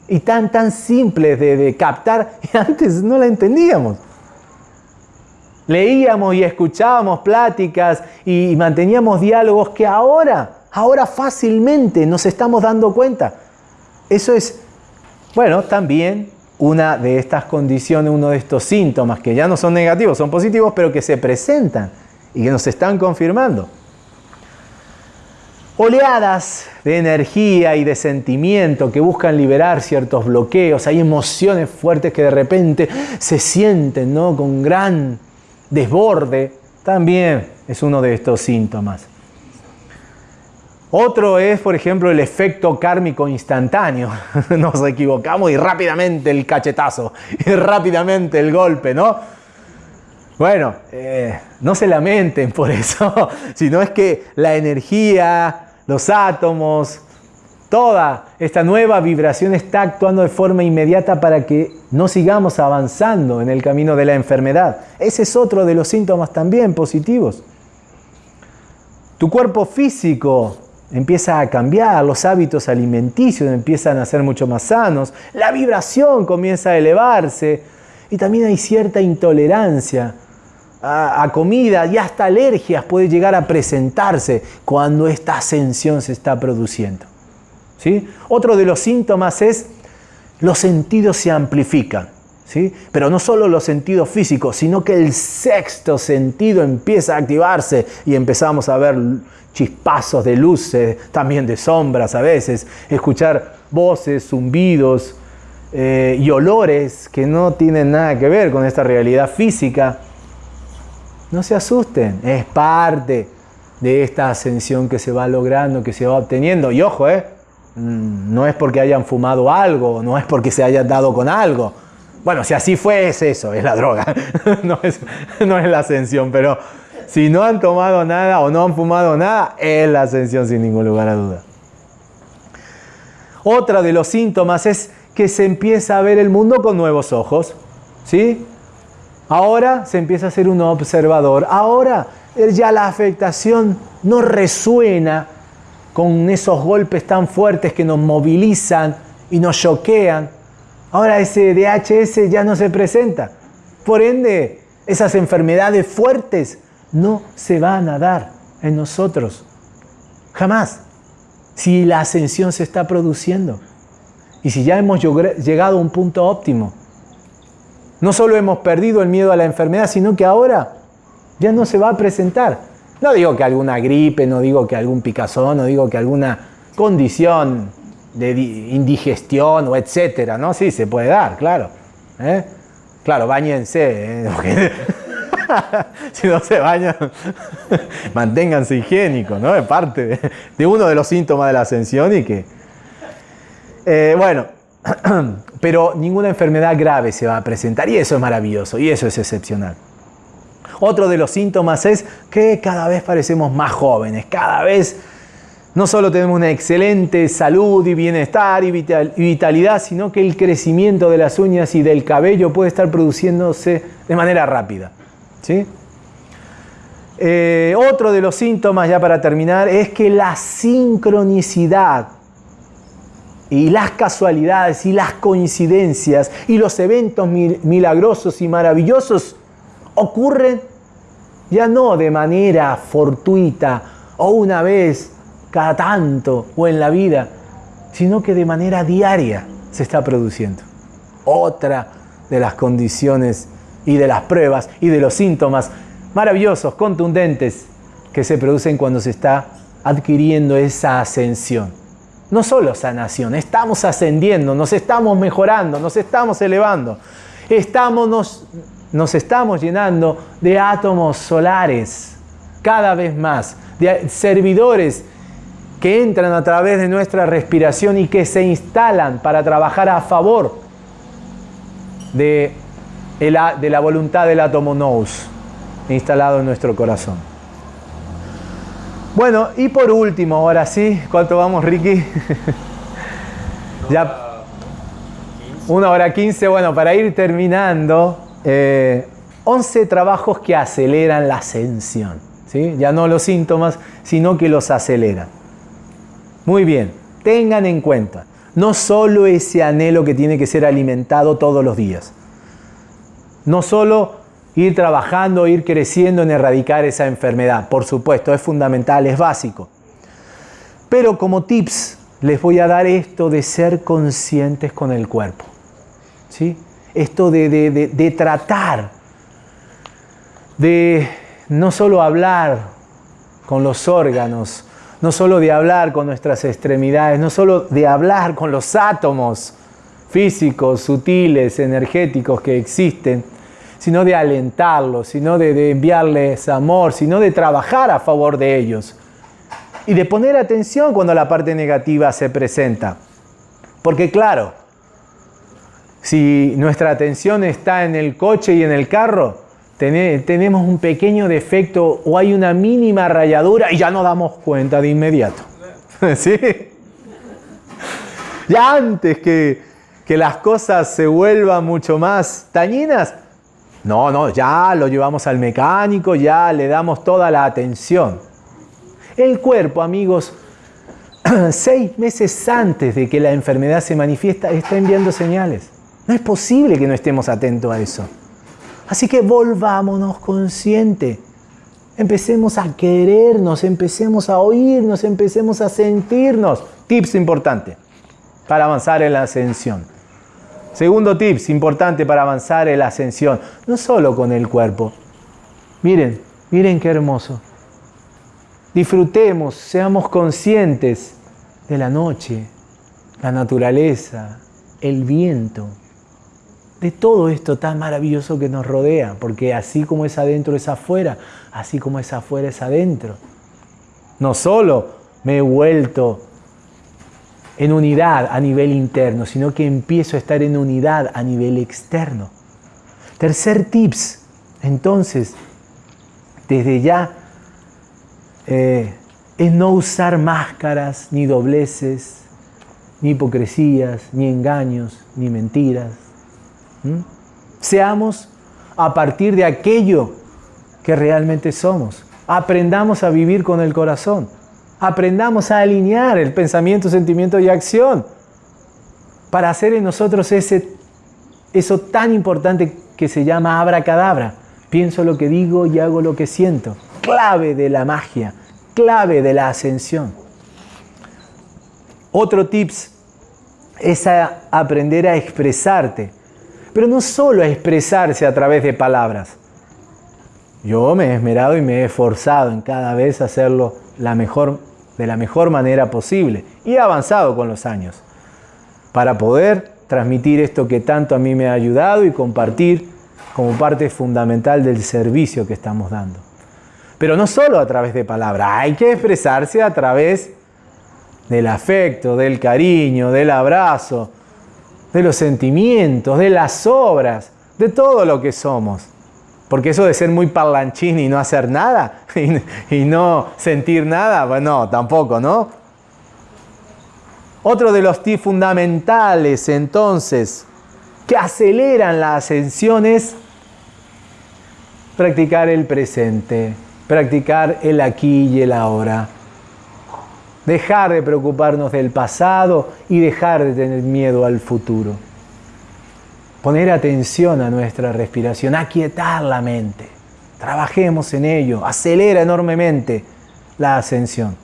A: y tan, tan simple de, captar y antes no la entendíamos. Leíamos y escuchábamos pláticas y manteníamos diálogos que ahora, ahora fácilmente nos estamos dando cuenta. Eso es, bueno, también una de estas condiciones, uno de estos síntomas que ya no son negativos, son positivos, pero que se presentan y que nos están confirmando oleadas de energía y de sentimiento que buscan liberar ciertos bloqueos, hay emociones fuertes que de repente se sienten ¿no? con gran desborde, también es uno de estos síntomas. Otro es, por ejemplo, el efecto kármico instantáneo. Nos equivocamos y rápidamente el cachetazo, y rápidamente el golpe, ¿no? Bueno, eh, no se lamenten por eso, sino es que la energía, los átomos, toda esta nueva vibración está actuando de forma inmediata para que no sigamos avanzando en el camino de la enfermedad. Ese es otro de los síntomas también positivos. Tu cuerpo físico empieza a cambiar, los hábitos alimenticios empiezan a ser mucho más sanos, la vibración comienza a elevarse y también hay cierta intolerancia a, comida y hasta alergias puede llegar a presentarse cuando esta ascensión se está produciendo. ¿sí? Otro de los síntomas es los sentidos se amplifican. ¿Sí? Pero no solo los sentidos físicos, sino que el sexto sentido empieza a activarse y empezamos a ver chispazos de luces, también de sombras a veces, escuchar voces, zumbidos eh, y olores que no tienen nada que ver con esta realidad física. No se asusten, es parte de esta ascensión que se va logrando, que se va obteniendo. Y ojo, ¿eh? Mm, no es porque hayan fumado algo, no es porque se hayan dado con algo. Bueno, si así fue, es eso, es la droga, no, es, no es la ascensión, pero si no han tomado nada o no han fumado nada, es la ascensión sin ningún lugar a duda. Otra de los síntomas es que se empieza a ver el mundo con nuevos ojos. ¿Sí? Ahora se empieza a ser un observador. Ahora ya la afectación no resuena con esos golpes tan fuertes que nos movilizan y nos choquean. Ahora ese DHS ya no se presenta. Por ende, esas enfermedades fuertes no se van a dar en nosotros. Jamás. Si la ascensión se está produciendo. Y si ya hemos llegado a un punto óptimo. No solo hemos perdido el miedo a la enfermedad, sino que ahora ya no se va a presentar. No digo que alguna gripe, no digo que algún picazón, no digo que alguna condición de indigestión o etcétera, ¿no? Sí, se puede dar, claro. ¿eh? Claro, bañense. ¿eh? si no se bañan, manténganse higiénicos, ¿no? Es parte de, uno de los síntomas de la ascensión y que... Eh, bueno, pero ninguna enfermedad grave se va a presentar y eso es maravilloso y eso es excepcional. Otro de los síntomas es que cada vez parecemos más jóvenes, cada vez no solo tenemos una excelente salud y bienestar y vitalidad, sino que el crecimiento de las uñas y del cabello puede estar produciéndose de manera rápida. ¿sí? Eh, otro de los síntomas, ya para terminar, es que la sincronicidad y las casualidades y las coincidencias y los eventos milagrosos y maravillosos ocurren ya no de manera fortuita o una vez cada tanto o en la vida, sino que de manera diaria se está produciendo. Otra de las condiciones y de las pruebas y de los síntomas maravillosos, contundentes, que se producen cuando se está adquiriendo esa ascensión. No solo sanación, estamos ascendiendo, nos estamos mejorando, nos estamos elevando, estamos, nos, estamos llenando de átomos solares cada vez más, de servidores que entran a través de nuestra respiración y que se instalan para trabajar a favor de de la voluntad del átomo nous instalado en nuestro corazón. Bueno, y por último, ahora sí, ¿cuánto vamos, Ricky? ya. Una hora quince, bueno, para ir terminando, 11 eh, trabajos que aceleran la ascensión. ¿sí? Ya no los síntomas, sino que los aceleran. Muy bien, tengan en cuenta, no solo ese anhelo que tiene que ser alimentado todos los días, no solo ir trabajando, ir creciendo en erradicar esa enfermedad. Por supuesto, es fundamental, es básico. Pero como tips les voy a dar esto de ser conscientes con el cuerpo. ¿sí? Esto de, de tratar, de no solo hablar con los órganos, no solo de hablar con nuestras extremidades, no solo de hablar con los átomos físicos, sutiles, energéticos que existen, sino de alentarlos, sino de, enviarles amor, sino de trabajar a favor de ellos. Y de poner atención cuando la parte negativa se presenta. Porque claro, si nuestra atención está en el coche y en el carro, tenemos un pequeño defecto o hay una mínima rayadura y ya nos damos cuenta de inmediato. ¿Sí? Ya antes que, que las cosas se vuelvan mucho más dañinas, no, no, ya lo llevamos al mecánico, ya le damos toda la atención. El cuerpo, amigos, seis meses antes de que la enfermedad se manifiesta, está enviando señales. No es posible que no estemos atentos a eso. Así que volvámonos conscientes. Empecemos a querernos, empecemos a oírnos, empecemos a sentirnos. Tips importante para avanzar en la ascensión. Segundo tips importante para avanzar en la ascensión, no solo con el cuerpo. Miren, miren qué hermoso. Disfrutemos, seamos conscientes de la noche, la naturaleza, el viento, de todo esto tan maravilloso que nos rodea, porque así como es adentro es afuera, así como es afuera es adentro. No solo me he vuelto en unidad a nivel interno, sino que empiezo a estar en unidad a nivel externo. Tercer tips, entonces, desde ya, eh, es no usar máscaras, ni dobleces, ni hipocresías, ni engaños, ni mentiras. Seamos a partir de aquello que realmente somos. Aprendamos a vivir con el corazón. Aprendamos a alinear el pensamiento, sentimiento y acción para hacer en nosotros ese, eso tan importante que se llama abracadabra. Pienso lo que digo y hago lo que siento. Clave de la magia, clave de la ascensión. Otro tips es aprender a expresarte, pero no solo a expresarse a través de palabras. Yo me he esmerado y me he esforzado en cada vez hacerlo la mejor, de la mejor manera posible y he avanzado con los años para poder transmitir esto que tanto a mí me ha ayudado y compartir como parte fundamental del servicio que estamos dando. Pero no solo a través de palabras, hay que expresarse a través del afecto, del cariño, del abrazo, de los sentimientos, de las obras, de todo lo que somos. Porque eso de ser muy parlanchín y no hacer nada y, no sentir nada, bueno, tampoco, ¿no? Otro de los tips fundamentales entonces que aceleran la ascensión es practicar el presente, practicar el aquí y el ahora. Dejar de preocuparnos del pasado y dejar de tener miedo al futuro. Poner atención a nuestra respiración, aquietar la mente. Trabajemos en ello, acelera enormemente la ascensión.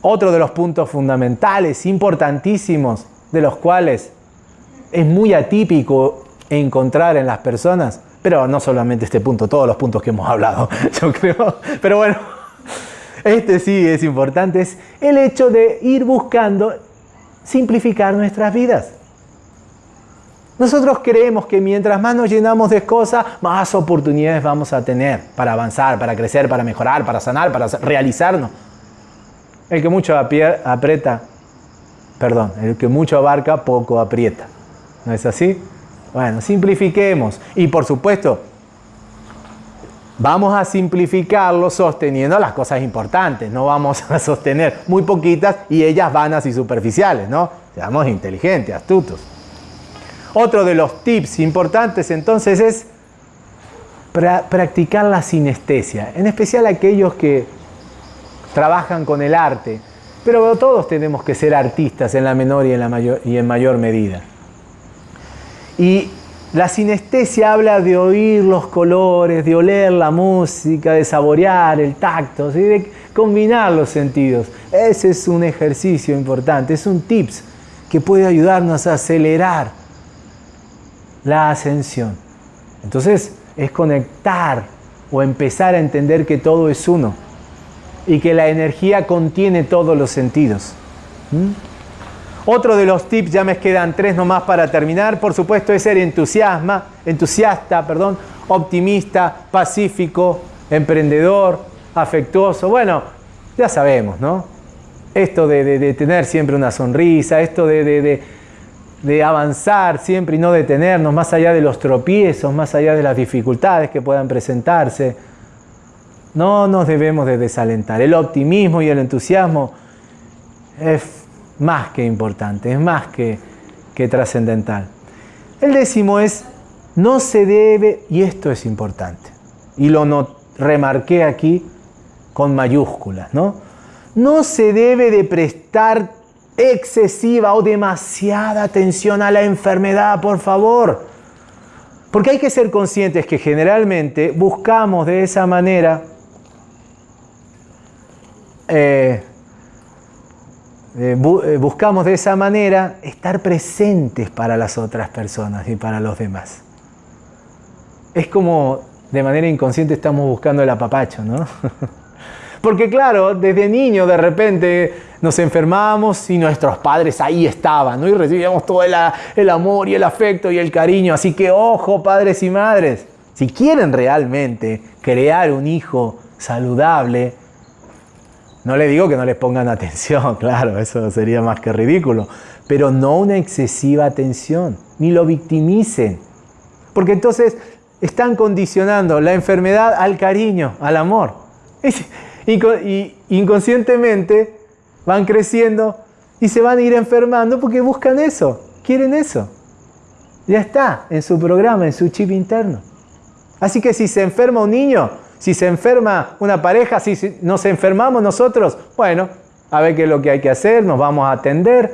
A: Otro de los puntos fundamentales, importantísimos, de los cuales es muy atípico encontrar en las personas, pero no solamente este punto, todos los puntos que hemos hablado, yo creo. Pero bueno, este sí es importante, es el hecho de ir buscando simplificar nuestras vidas. Nosotros creemos que mientras más nos llenamos de cosas, más oportunidades vamos a tener para avanzar, para crecer, para mejorar, para sanar, para realizarnos. El que mucho aprieta, perdón, el que mucho abarca, poco aprieta. ¿No es así? Bueno, simplifiquemos. Y por supuesto, vamos a simplificarlo sosteniendo las cosas importantes. No vamos a sostener muy poquitas y ellas vanas y superficiales, ¿no? Seamos inteligentes, astutos. Otro de los tips importantes entonces es practicar la sinestesia, en especial aquellos que trabajan con el arte, pero todos tenemos que ser artistas en la menor y en, la mayor, y en mayor medida. Y la sinestesia habla de oír los colores, de oler la música, de saborear el tacto, de combinar los sentidos. Ese es un ejercicio importante, es un tips que puede ayudarnos a acelerar la ascensión. Entonces es conectar o empezar a entender que todo es uno y que la energía contiene todos los sentidos. ¿Mm? Otro de los tips, ya me quedan tres nomás para terminar, por supuesto, es ser entusiasma, entusiasta, perdón, optimista, pacífico, emprendedor, afectuoso. Bueno, ya sabemos, ¿no? Esto de, tener siempre una sonrisa, esto de, de avanzar siempre y no detenernos, más allá de los tropiezos, más allá de las dificultades que puedan presentarse. No nos debemos de desalentar. El optimismo y el entusiasmo es más que importante, es más que, que trascendental. El décimo es, no se debe, y esto es importante, y lo no, remarqué aquí con mayúsculas, ¿no? no se debe de prestar excesiva o demasiada atención a la enfermedad, por favor. Porque hay que ser conscientes que generalmente buscamos de esa manera eh, eh, buscamos de esa manera estar presentes para las otras personas y para los demás. Es como de manera inconsciente estamos buscando el apapacho, ¿no? Porque claro, desde niño de repente nos enfermamos y nuestros padres ahí estaban, ¿no? Y recibíamos todo el, el amor y el afecto y el cariño. Así que ojo, padres y madres, si quieren realmente crear un hijo saludable, no le digo que no les pongan atención, claro, eso sería más que ridículo, pero no una excesiva atención, ni lo victimicen, porque entonces están condicionando la enfermedad al cariño, al amor. Y inconscientemente van creciendo y se van a ir enfermando porque buscan eso, quieren eso. Ya está en su programa, en su chip interno. Así que si se enferma un niño, si se enferma una pareja, si nos enfermamos nosotros, bueno, a ver qué es lo que hay que hacer, nos vamos a atender,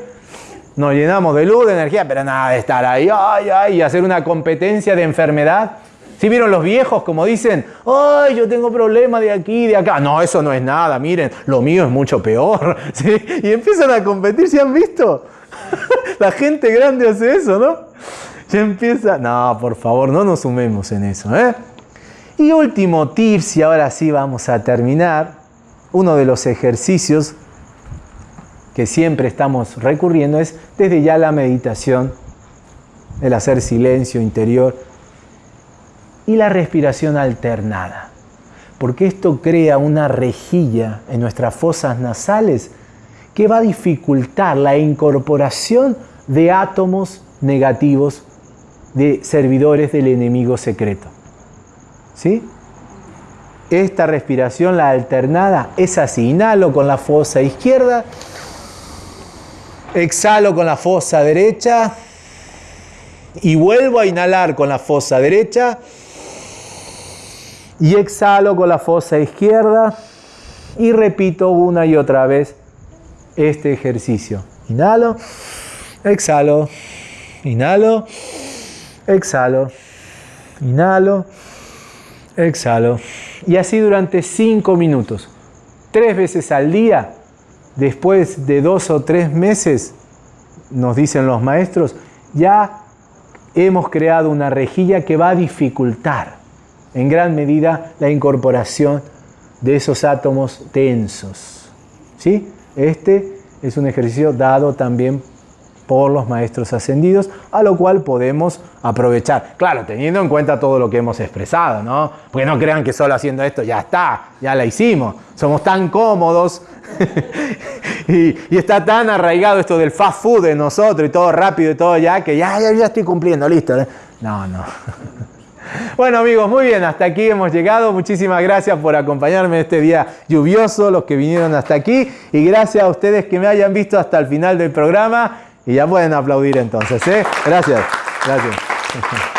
A: nos llenamos de luz, de energía, pero nada de estar ahí, ay, ay, y hacer una competencia de enfermedad. Si vieron los viejos como dicen, ay, yo tengo problemas de aquí, de acá. No, eso no es nada, miren, lo mío es mucho peor. Y empiezan a competir, ¿se han visto? La gente grande hace eso, ¿no? Ya empieza, no, por favor, no nos sumemos en eso, ¿eh? Y último tips, y ahora sí vamos a terminar, uno de los ejercicios que siempre estamos recurriendo es desde ya la meditación, el hacer silencio interior y la respiración alternada. Porque esto crea una rejilla en nuestras fosas nasales que va a dificultar la incorporación de átomos negativos de servidores del enemigo secreto. ¿Sí? Esta respiración, la alternada, es así. Inhalo con la fosa izquierda, exhalo con la fosa derecha y vuelvo a inhalar con la fosa derecha y exhalo con la fosa izquierda y repito una y otra vez este ejercicio. Inhalo, exhalo, inhalo, exhalo, inhalo, exhalo. Y así durante cinco minutos, tres veces al día, después de dos o tres meses, nos dicen los maestros, ya hemos creado una rejilla que va a dificultar en gran medida la incorporación de esos átomos densos. ¿Sí? Este es un ejercicio dado también por los maestros ascendidos, a lo cual podemos aprovechar. Claro, teniendo en cuenta todo lo que hemos expresado, ¿no? Porque no crean que solo haciendo esto ya está, ya la hicimos. Somos tan cómodos y, está tan arraigado esto del fast food de nosotros y todo rápido y todo ya, que ya, ya, ya estoy cumpliendo, listo. ¿eh? No, no. Bueno amigos, muy bien, hasta aquí hemos llegado. Muchísimas gracias por acompañarme este día lluvioso, los que vinieron hasta aquí. Y gracias a ustedes que me hayan visto hasta el final del programa. Y ya pueden aplaudir entonces, ¿eh? Gracias, gracias.